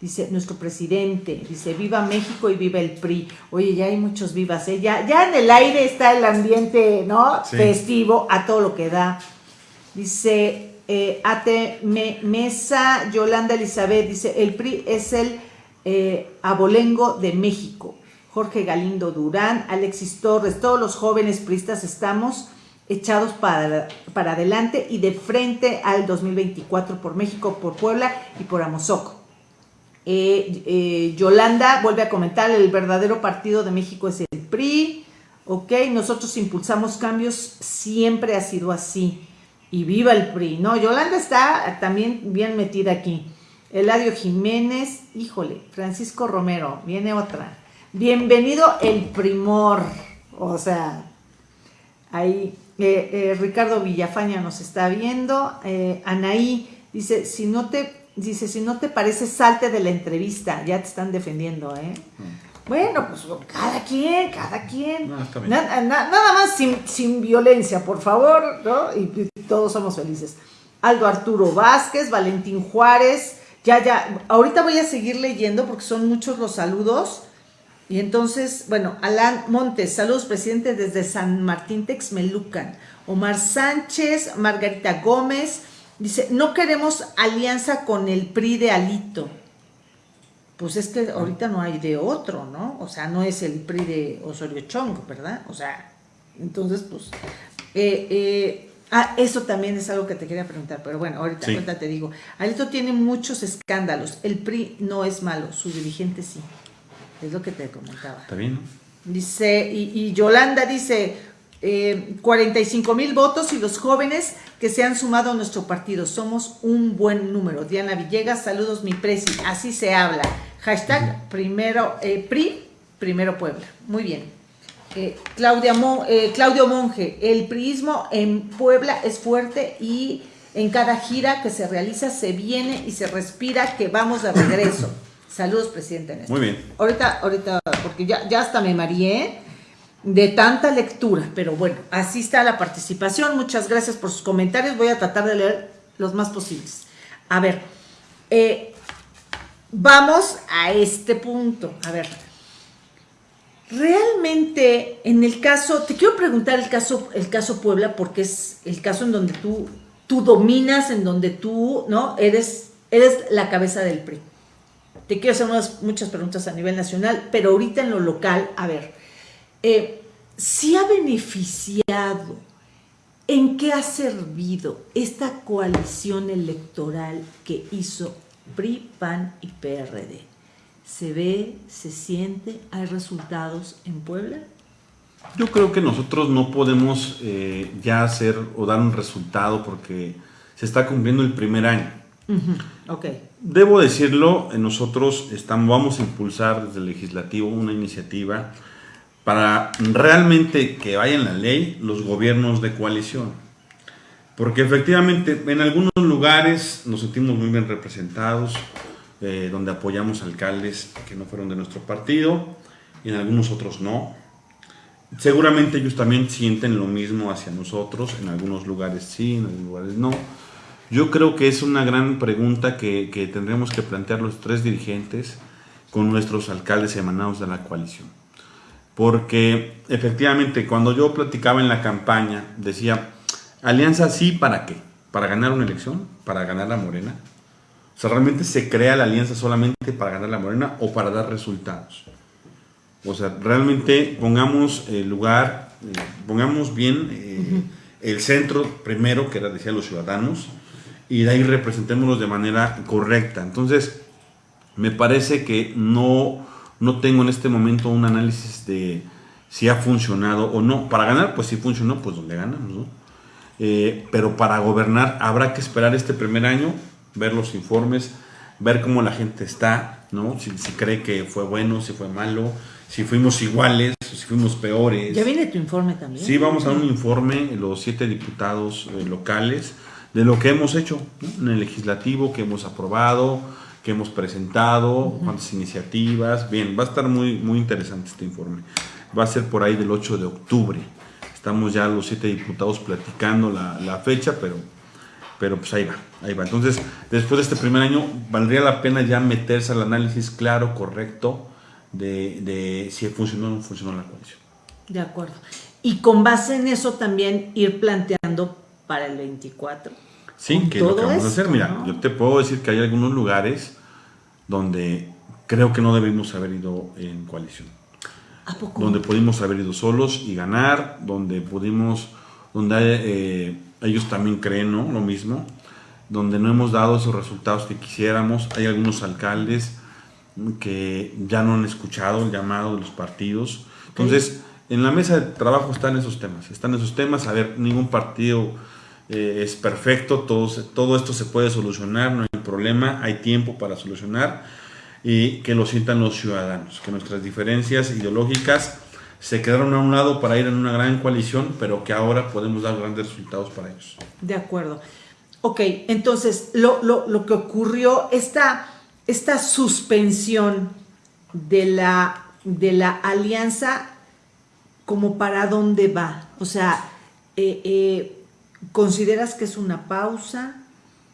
Dice nuestro presidente, dice viva México y viva el PRI. Oye, ya hay muchos vivas, ¿eh? ya, ya en el aire está el ambiente, ¿no? Festivo a todo lo que da. Dice eh, Ate Mesa, Yolanda Elizabeth, dice, el PRI es el eh, abolengo de México. Jorge Galindo Durán, Alexis Torres, todos los jóvenes priistas estamos echados para, para adelante y de frente al 2024 por México, por Puebla y por Amozoc. Eh, eh, Yolanda vuelve a comentar, el verdadero partido de México es el PRI, ok, nosotros impulsamos cambios, siempre ha sido así y viva el PRI. No, Yolanda está también bien metida aquí. Eladio Jiménez, híjole, Francisco Romero, viene otra. Bienvenido el primor. O sea, ahí eh, Ricardo Villafaña nos está viendo. Anaí dice, si no te, dice, si no te parece, salte de la entrevista. Ya te están defendiendo, ¿eh? Mm. Bueno, pues cada quien, cada quien. nada más sin, violencia, por favor, ¿no? Y, todos somos felices. Aldo Arturo Vázquez, Valentín Juárez. Ya, ya, ahorita voy a seguir leyendo porque son muchos los saludos. Y entonces, bueno, Alan Montes, saludos presidente desde San Martín Texmelucan. Omar Sánchez, Margarita Gómez, Dice, no queremos alianza con el PRI de Alito. Pues es que ahorita no hay de otro, ¿no? O sea, no es el PRI de Osorio Chong, ¿verdad? O sea, entonces, pues, eh, eh, ah, eso también es algo que te quería preguntar, pero bueno, ahorita, ahorita te digo. Alito tiene muchos escándalos. El PRI no es malo, su dirigente sí. Es lo que te comentaba. Está bien. Dice, y, Yolanda dice, 45 eh, mil votos y los jóvenes que se han sumado a nuestro partido. Somos un buen número. Diana Villegas, saludos mi presi. Así se habla. Hashtag primero, eh, PRI, primero Puebla. Muy bien. Eh, Claudia Claudio Monge, el priismo en Puebla es fuerte y en cada gira que se realiza se viene y se respira que vamos de regreso. Saludos, presidente Néstor. Muy bien. Ahorita, ahorita, porque ya, ya hasta me mareé de tanta lectura, pero bueno, así está la participación. Muchas gracias por sus comentarios. Voy a tratar de leer los más posibles. A ver, eh, vamos a este punto. A ver, realmente en el caso, te quiero preguntar el caso, el caso Puebla, porque es el caso en donde tú, tú dominas, en donde tú, ¿no? Eres, eres la cabeza del PRI. Te quiero hacer muchas preguntas a nivel nacional, pero ahorita en lo local, a ver, eh, si ha beneficiado, en qué ha servido esta coalición electoral que hizo PRI, PAN y PRD. ¿Se ve, se siente, hay resultados en Puebla? Yo creo que nosotros no podemos eh, ya hacer o dar un resultado porque se está cumpliendo el primer año. Debo decirlo, nosotros estamos, vamos a impulsar desde el legislativo una iniciativa para realmente que vaya en la ley los gobiernos de coalición. Porque efectivamente en algunos lugares nos sentimos muy bien representados, eh, donde apoyamos alcaldes que no fueron de nuestro partido, y en algunos otros no. Seguramente ellos también sienten lo mismo hacia nosotros, en algunos lugares sí, en algunos lugares no yo creo que es una gran pregunta que, que tendremos que plantear los tres dirigentes con nuestros alcaldes emanados de la coalición. Porque efectivamente cuando yo platicaba en la campaña decía, alianza sí, ¿para qué? ¿Para ganar una elección? ¿Para ganar la morena? O sea, ¿realmente se crea la alianza solamente para ganar la morena o para dar resultados? O sea, realmente pongamos el lugar, eh, pongamos bien eh, el centro primero, que era, decía, los ciudadanos, y de ahí representémoslos de manera correcta. Entonces, me parece que no, no tengo en este momento un análisis de si ha funcionado o no. Para ganar, pues si funcionó, pues donde ganamos, ¿no? Eh, pero para gobernar habrá que esperar este primer año, ver los informes, ver cómo la gente está, ¿no? Si, cree que fue bueno, si fue malo, si fuimos iguales, si fuimos peores. ¿Ya viene tu informe también? Sí, vamos a un informe, los siete diputados eh, locales, de lo que hemos hecho en el legislativo, que hemos aprobado, que hemos presentado, cuántas iniciativas. Bien, va a estar muy, muy interesante este informe. Va a ser por ahí del 8 de octubre. Estamos ya los siete diputados platicando la, fecha, pero, pero pues ahí va, ahí va. Entonces, después de este primer año, valdría la pena ya meterse al análisis claro, correcto, de, de si funcionó o no funcionó la coalición. De acuerdo. Y con base en eso también ir planteando para el 24. Sí, que lo que vamos a hacer, mira, yo te puedo decir que hay algunos lugares donde creo que no debimos haber ido en coalición. ¿A poco? Donde pudimos haber ido solos y ganar, donde pudimos, donde eh, ellos también creen ¿no? lo mismo, donde no hemos dado esos resultados que quisiéramos. Hay algunos alcaldes que ya no han escuchado el llamado de los partidos. Entonces, en la mesa de trabajo están esos temas, están esos temas. A ver, ningún partido eh, es perfecto, todo, todo esto se puede solucionar, no hay problema, hay tiempo para solucionar y que lo sientan los ciudadanos, que nuestras diferencias ideológicas se quedaron a un lado para ir en una gran coalición, pero que ahora podemos dar grandes resultados para ellos. De acuerdo. Ok, entonces lo, lo, que ocurrió, esta, esta suspensión de la, de la alianza, como para dónde va, o sea, eh, eh ¿Consideras que es una pausa?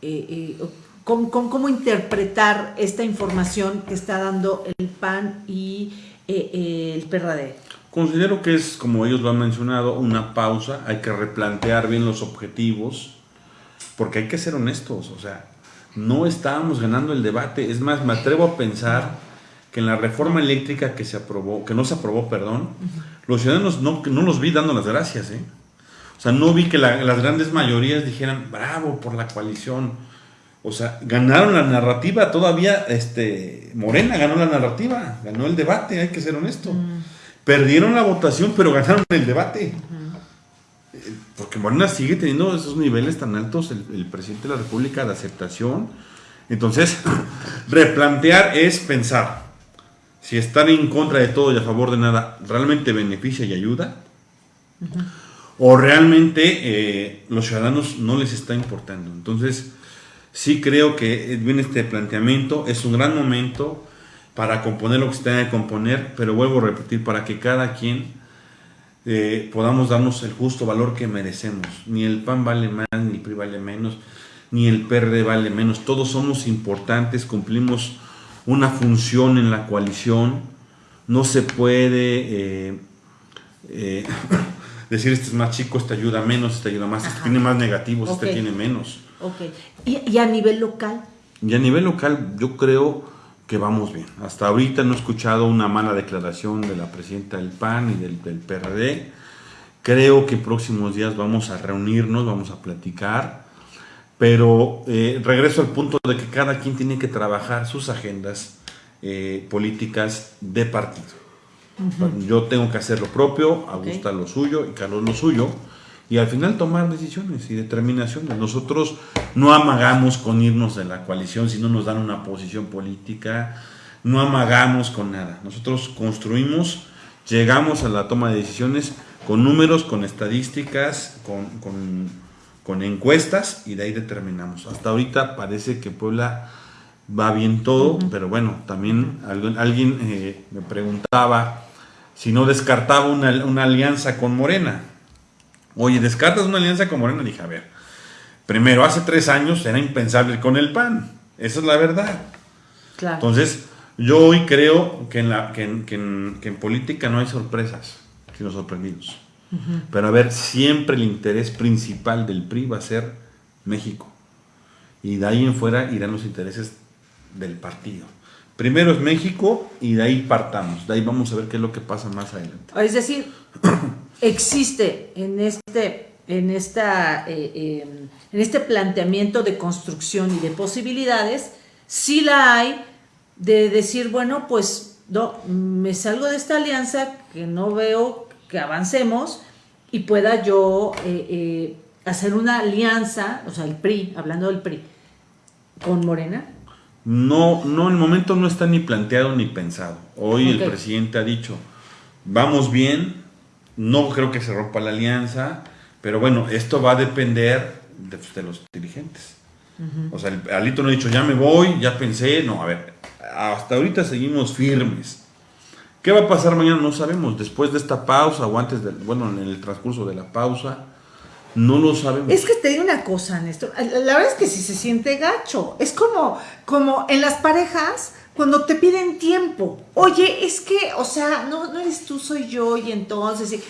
Eh, eh, ¿cómo, interpretar esta información que está dando el PAN y eh, el PRD? Considero que es, como ellos lo han mencionado, una pausa. Hay que replantear bien los objetivos. porque hay que ser honestos, o sea, no estábamos ganando el debate. Es más, me atrevo a pensar que en la reforma eléctrica que se aprobó, que no se aprobó, perdón, los ciudadanos no, no los vi dando las gracias, ¿eh? O sea, no vi que las grandes mayorías dijeran, bravo por la coalición. O sea, ganaron la narrativa, todavía este, Morena ganó la narrativa, ganó el debate, hay que ser honesto. Perdieron la votación, pero ganaron el debate. Porque Morena sigue teniendo esos niveles tan altos, el, presidente de la República, de aceptación. Entonces, replantear es pensar si estar en contra de todo y a favor de nada realmente beneficia y ayuda, o realmente eh, los ciudadanos no les está importando. Entonces, sí creo que viene este planteamiento, es un gran momento para componer lo que se tenga que componer, pero vuelvo a repetir, para que cada quien eh, podamos darnos el justo valor que merecemos. Ni el PAN vale más, ni el PRI vale menos, ni el PRD vale menos. Todos somos importantes, cumplimos una función en la coalición. No se puede eh, eh, decir este es más chico, este ayuda menos, este ayuda más, este tiene más negativos, este tiene menos. Okay. ¿Y, ¿Y a nivel local? Y a nivel local yo creo que vamos bien. Hasta ahorita no he escuchado una mala declaración de la presidenta del PAN y del, PRD. Creo que próximos días vamos a reunirnos, vamos a platicar, pero eh, regreso al punto de que cada quien tiene que trabajar sus agendas eh, políticas de partido. Yo tengo que hacer lo propio, Augusta lo suyo y Carlos lo suyo y al final tomar decisiones y determinaciones. Nosotros no amagamos con irnos de la coalición si no nos dan una posición política, no amagamos con nada. Nosotros construimos, llegamos a la toma de decisiones con números, con estadísticas, con, encuestas y de ahí determinamos. Hasta ahorita parece que Puebla va bien todo, pero bueno, también alguien, eh, me preguntaba si no descartaba una, una alianza con Morena Oye, descartas una alianza con Morena. Dije, a ver, primero, hace tres años era impensable con el PAN. Esa es la verdad. Claro. Entonces, yo hoy creo que en, la, que en, política no hay sorpresas, sino sorprendidos. Pero a ver, siempre el interés principal del PRI va a ser México. Y de ahí en fuera irán los intereses del partido. Primero es México y de ahí partamos. De ahí vamos a ver qué es lo que pasa más adelante. Es decir, existe en este, en, esta, eh, em, en este planteamiento de construcción y de posibilidades, sí la hay de decir, bueno, pues no, me salgo de esta alianza que no veo que avancemos y pueda yo eh, eh, hacer una alianza, o sea, el PRI, hablando del PRI, con Morena. No, no, el momento no está ni planteado ni pensado. Hoy el presidente ha dicho, vamos bien, no creo que se rompa la alianza, pero bueno, esto va a depender de, los dirigentes. O sea, el, Alito no ha dicho, ya me voy, ya pensé, no, a ver, hasta ahorita seguimos firmes. ¿Qué va a pasar mañana? No sabemos. Después de esta pausa o antes, de, bueno, en el transcurso de la pausa, no lo sabemos. Es que te digo una cosa, Néstor. La verdad es que si se siente gacho. Es como, como en las parejas cuando te piden tiempo. Oye, es que, o sea, no, no eres tú, soy yo, y entonces,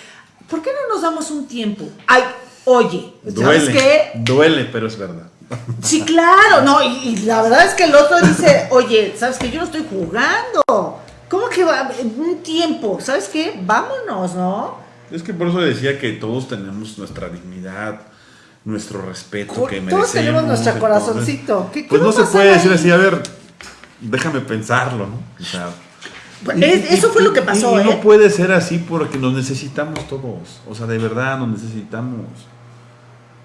¿por qué no nos damos un tiempo? Ay, oye, ¿sabes duele, qué? Duele, pero es verdad. Sí, claro, no, y, la verdad es que el otro dice, oye, ¿sabes que Yo no estoy jugando. ¿Cómo que va? Un tiempo, ¿sabes qué? Vámonos, ¿no? Es que por eso decía que todos tenemos nuestra dignidad, nuestro respeto que merecemos. Todos tenemos nuestro corazoncito. pues no se puede decir así, a ver, déjame pensarlo, ¿no? O sea, eso fue lo que pasó. Y, no ¿eh? puede ser así porque nos necesitamos todos. O sea, de verdad nos necesitamos.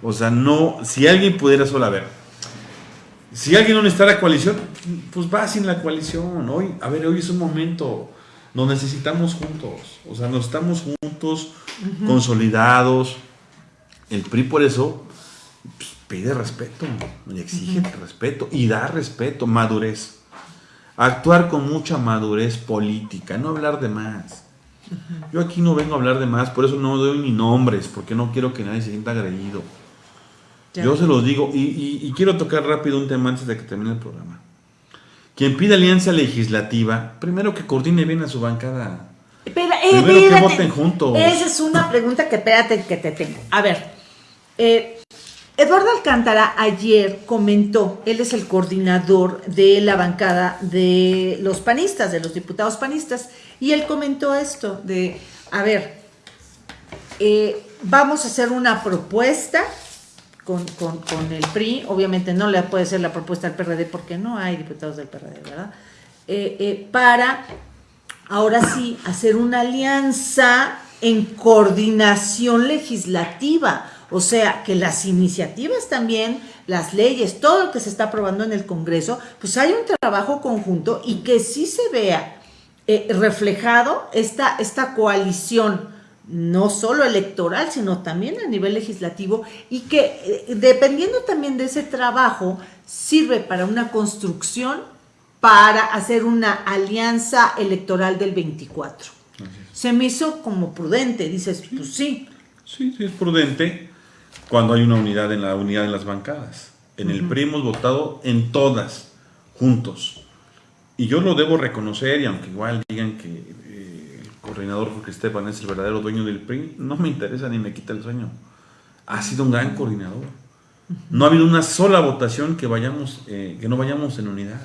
O sea, no, si alguien pudiera solo, a ver, si alguien no necesita la coalición, pues va sin la coalición. Hoy, a ver, hoy es un momento, nos necesitamos juntos. O sea, nos estamos juntos, consolidados. El PRI por eso pues, pide respeto y exige respeto y da respeto, madurez actuar con mucha madurez política, no hablar de más. Yo aquí no vengo a hablar de más, por eso no doy ni nombres, porque no quiero que nadie se sienta agredido. Yo se los digo, y, quiero tocar rápido un tema antes de que termine el programa. Quien pide alianza legislativa, primero que coordine bien a su bancada. Espera, eh, primero que voten juntos. Esa es una pregunta que espérate que te tengo. A ver, eh, Eduardo Alcántara ayer comentó, él es el coordinador de la bancada de los panistas, de los diputados panistas, y él comentó esto de, a ver, eh, vamos a hacer una propuesta con, el PRI, obviamente no le puede ser la propuesta al PRD porque no hay diputados del PRD, ¿verdad? Eh, eh, para ahora sí hacer una alianza en coordinación legislativa, o sea, que las iniciativas también, las leyes, todo lo que se está aprobando en el Congreso, pues hay un trabajo conjunto y que sí se vea reflejado esta, esta coalición no solo electoral, sino también a nivel legislativo, y que eh, dependiendo también de ese trabajo, sirve para una construcción, para hacer una alianza electoral del 24. Se me hizo como prudente, dices, pues sí. Sí, sí, es prudente cuando hay una unidad en la unidad de las bancadas. En el PRI hemos votado en todas, juntos. Y yo lo debo reconocer, y aunque igual digan que coordinador porque Esteban es el verdadero dueño del PRI, no me interesa ni me quita el sueño. Ha sido un gran coordinador. No ha habido una sola votación que vayamos, eh, que no vayamos en unidad.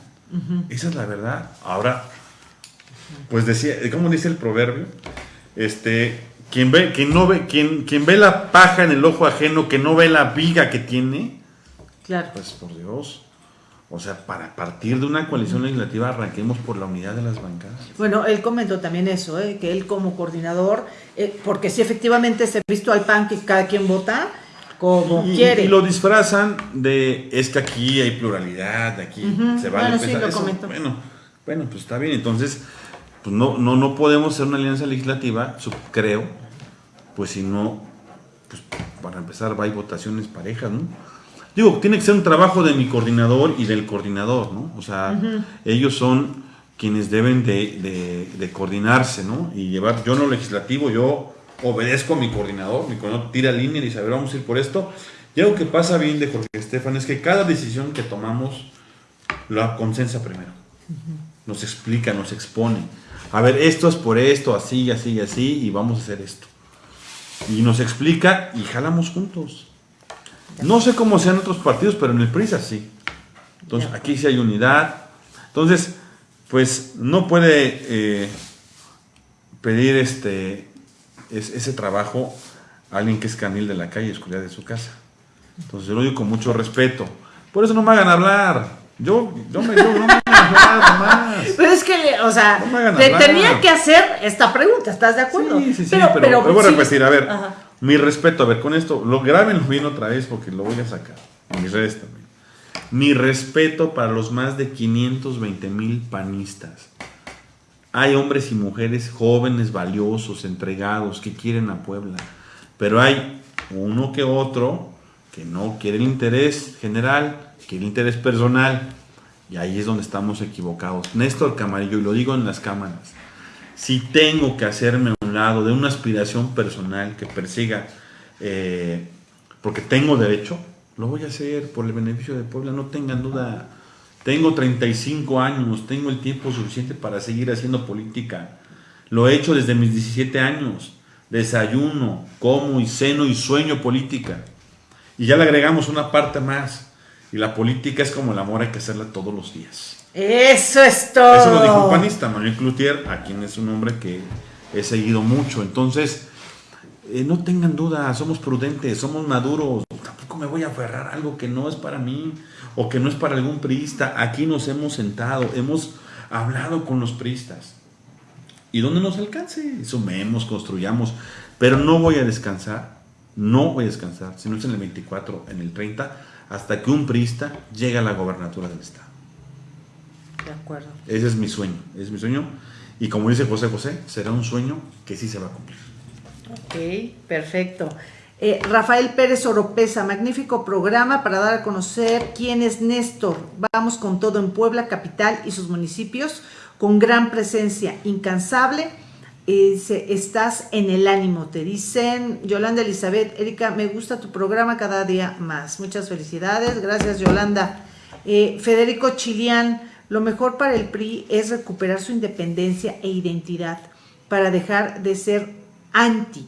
Esa es la verdad. Ahora, pues decía, como dice el proverbio, este, quien ve, quien no ve, quien, quien ve la paja en el ojo ajeno, que no ve la viga que tiene, claro. pues por Dios. O sea, para partir de una coalición legislativa arranquemos por la unidad de las bancadas. Bueno, él comentó también eso, ¿eh? que él como coordinador, eh, porque si efectivamente se ha visto al PAN que cada quien vota como quiere. Y lo disfrazan de, es que aquí hay pluralidad, aquí se vale bueno, sí, lo eso. Bueno, bueno, pues está bien, entonces, pues no, no, no podemos hacer una alianza legislativa, creo, pues si no, pues para empezar va a votaciones parejas, ¿no? Digo, tiene que ser un trabajo de mi coordinador y del coordinador, ¿no? O sea, ellos son quienes deben de, coordinarse, ¿no? Y llevar, yo no legislativo, yo obedezco a mi coordinador, mi coordinador tira línea y dice, a ver, vamos a ir por esto. Y algo que pasa bien de Jorge Estefan es que cada decisión que tomamos la consensa primero. Nos explica, nos expone. A ver, esto es por esto, así, así, así, y vamos a hacer esto. Y nos explica y jalamos juntos. No sé cómo sean otros partidos, pero en el PRI sí. Entonces, aquí sí hay unidad. Entonces, pues no puede eh, pedir este ese trabajo a alguien que es canil de la calle, escuridad de su casa. Entonces, yo lo digo con mucho respeto. Por eso no me hagan hablar. Yo, yo, me, yo no me hagan hablar más. Pero es que, o sea, te tenía que hacer esta pregunta, ¿estás de acuerdo? Sí, sí, sí, pero, pero, voy a repetir, a ver. Mi respeto, a ver, con esto, lo graben bien otra vez porque lo voy a sacar. Mis redes también. Mi respeto para los más de 520 mil panistas. Hay hombres y mujeres jóvenes, valiosos, entregados, que quieren a Puebla. Pero hay uno que otro que no quiere el interés general, quiere el interés personal. Y ahí es donde estamos equivocados. Néstor Camarillo, y lo digo en las cámaras, si tengo que hacerme a un lado de una aspiración personal que persiga, eh, porque tengo derecho, lo voy a hacer por el beneficio de Puebla, no tengan duda. Tengo 35 años, tengo el tiempo suficiente para seguir haciendo política. Lo he hecho desde mis 17 años. Desayuno, como y ceno y sueño política. Y ya le agregamos una parte más. Y la política es como el amor, hay que hacerla todos los días. Eso es todo. Eso lo dijo un panista, Manuel Cloutier, a quien es un hombre que he seguido mucho. Entonces, eh, no tengan duda, somos prudentes, somos maduros. Tampoco me voy a aferrar a algo que no es para mí o que no es para algún priista. Aquí nos hemos sentado, hemos hablado con los priistas. Y donde nos alcance, sumemos, construyamos. Pero no voy a descansar, no voy a descansar, si no es en el 24, en el 30, hasta que un priista llegue a la gobernatura del Estado. De acuerdo. Ese es mi sueño, es mi sueño. Y como dice José José, será un sueño que sí se va a cumplir. Ok, perfecto. Eh, Rafael Pérez Oropesa, magnífico programa para dar a conocer quién es Néstor. Vamos con todo en Puebla, capital y sus municipios, con gran presencia, incansable. Eh, estás en el ánimo, te dicen Yolanda Elizabeth, Erika, me gusta tu programa cada día más. Muchas felicidades, gracias Yolanda. Eh, Federico Chilián, lo mejor para el PRI es recuperar su independencia e identidad para dejar de ser anti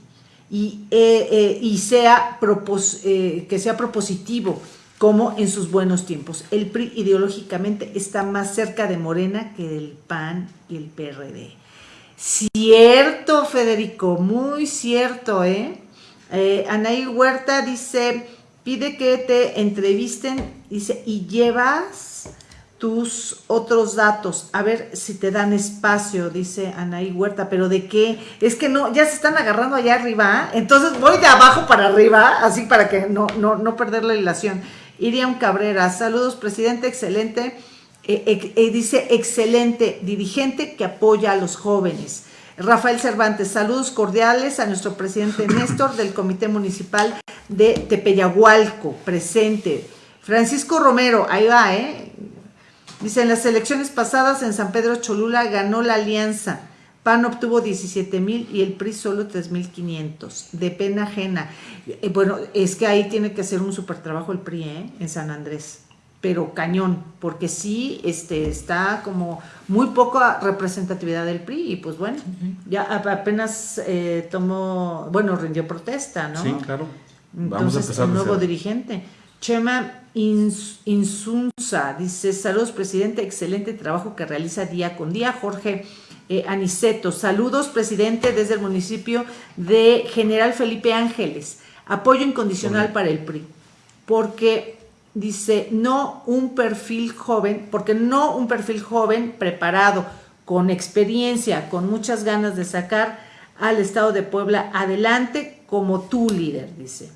y, eh, eh, sea que sea propositivo como en sus buenos tiempos. El PRI ideológicamente está más cerca de Morena que del PAN y el PRD. Cierto, Federico, muy cierto, ¿eh? eh Anaí Huerta dice, pide que te entrevisten, dice, y llevas tus otros datos, a ver si te dan espacio, dice Anaí Huerta, pero ¿de qué? Es que no, ya se están agarrando allá arriba, entonces voy de abajo para arriba, así para que no, no, no perder la ilación. Iriam Cabrera, saludos, presidente, excelente. Eh, eh, dice, excelente dirigente que apoya a los jóvenes. Rafael Cervantes, saludos cordiales a nuestro presidente Néstor del Comité Municipal de Tepeyagualco, presente. Francisco Romero, ahí va, ¿eh? Dice, en las elecciones pasadas en San Pedro Cholula ganó la alianza. PAN obtuvo 17 mil y el PRI solo 3 mil 500. De pena ajena. Eh, bueno, es que ahí tiene que hacer un super trabajo el PRI, ¿eh? En San Andrés. Pero cañón, porque sí este, está como muy poca representatividad del PRI y pues bueno, ya apenas eh, tomó, bueno, rindió protesta, ¿no? Sí, claro. Vamos a empezar un nuevo dirigente. Chema Insunza dice, saludos presidente, excelente trabajo que realiza día con día. Jorge eh, Aniceto. Saludos, presidente, desde el municipio de General Felipe Ángeles. Apoyo incondicional para el PRI. Porque dice, no un perfil joven, porque no un perfil joven preparado, con experiencia, con muchas ganas de sacar al Estado de Puebla adelante como tu líder, dice.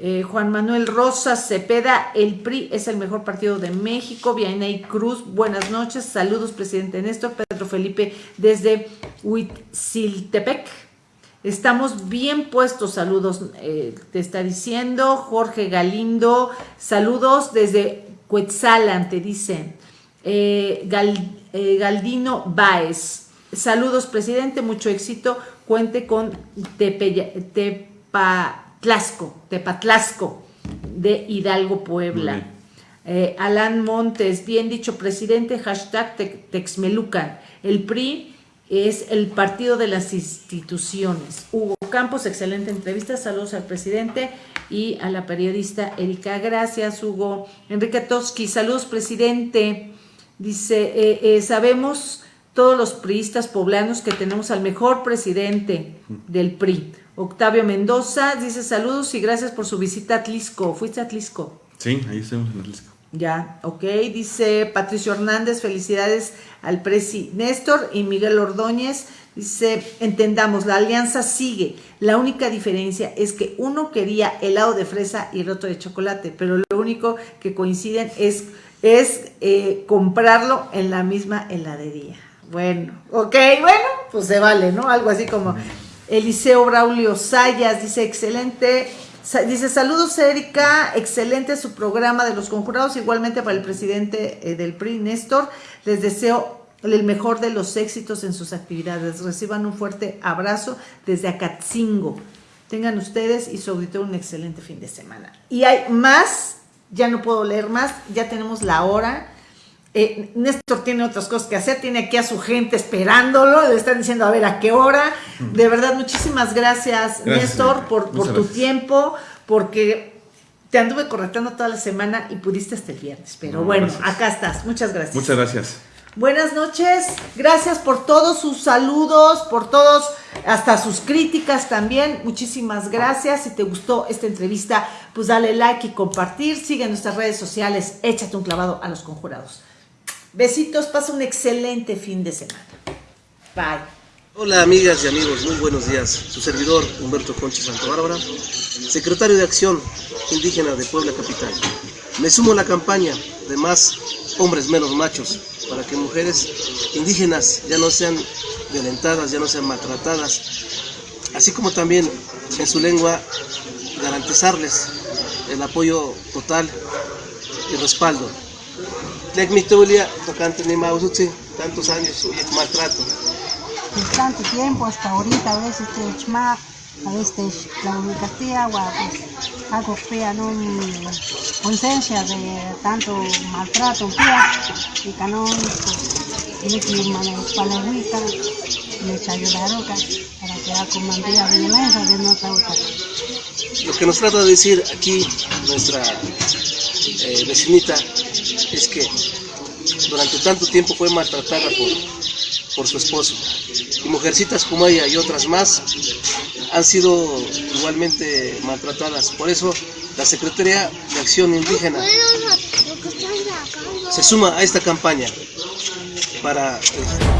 Eh, Juan Manuel Rosas Cepeda, el PRI es el mejor partido de México. Vianey Cruz, buenas noches. Saludos, presidente Néstor. Pedro Felipe desde Huitziltepec. Estamos bien puestos, saludos, eh, te está diciendo. Jorge Galindo, saludos desde Cuetzalan, te dicen. Eh, Galdino Baez, saludos, presidente, mucho éxito. Cuente con Tepa Tlaxco, Tepatlasco, de Hidalgo, Puebla. Eh, Alan Montes, bien dicho, presidente, hashtag Texmelucan. El PRI es el partido de las instituciones. Hugo Campos, excelente entrevista. Saludos al presidente y a la periodista Erika. Gracias, Hugo. Enrique Toski, saludos, presidente. Dice, eh, eh, sabemos todos los priistas poblanos que tenemos al mejor presidente del PRI. Octavio Mendoza dice saludos y gracias por su visita a Atlisco. ¿Fuiste a Atlisco? Sí, ahí estamos en Atlisco. Ya, ok. Dice Patricio Hernández, felicidades al presi Néstor y Miguel Ordóñez. Dice, entendamos, la alianza sigue. La única diferencia es que uno quería helado de fresa y el otro de chocolate, pero lo único que coinciden es, es eh, comprarlo en la misma heladería. Bueno, ok, bueno, pues se vale, ¿no? Algo así como... Eliseo Braulio Sayas dice, excelente. Dice, saludos Erika, excelente su programa de los conjurados, igualmente para el presidente eh, del PRI, Néstor. Les deseo el mejor de los éxitos en sus actividades. Reciban un fuerte abrazo desde Acatzingo. Tengan ustedes y su auditorio un excelente fin de semana. Y hay más, ya no puedo leer más, ya tenemos la hora. Eh, Néstor tiene otras cosas que hacer, tiene aquí a su gente esperándolo, le están diciendo a ver a qué hora. De verdad, muchísimas gracias, Néstor, por, por tu tiempo, porque te anduve correctando toda la semana y pudiste hasta el viernes. Pero bueno, acá estás. Muchas gracias. Muchas gracias. Buenas noches, gracias por todos sus saludos, por todos, hasta sus críticas también. Muchísimas gracias. Si te gustó esta entrevista, pues dale like y compartir. Sigue en nuestras redes sociales, échate un clavado a los conjurados. Besitos, pasa un excelente fin de semana. Bye. Hola amigas y amigos, muy buenos días. Su servidor Humberto Conchi Santa Bárbara, secretario de Acción Indígena de Puebla Capital. Me sumo a la campaña de más hombres menos machos para que mujeres indígenas ya no sean violentadas, ya no sean maltratadas, así como también en su lengua garantizarles el apoyo total y respaldo Tlecmictulia, tocante ni mausutsi, tantos años, maltrato. tanto tiempo hasta ahorita, a veces te chma, a veces la Castilla, pues algo fea, no conciencia de tanto maltrato, y canón, pues, tiene que la palagüita, me echa para que ha comandado violencia de nuestra otra. Lo que nos trata de decir aquí nuestra eh, vecinita es que durante tanto tiempo fue maltratada por, por su esposo. Y mujercitas como ella y otras más han sido igualmente maltratadas. Por eso la Secretaría de Acción Indígena se suma a esta campaña para... eh,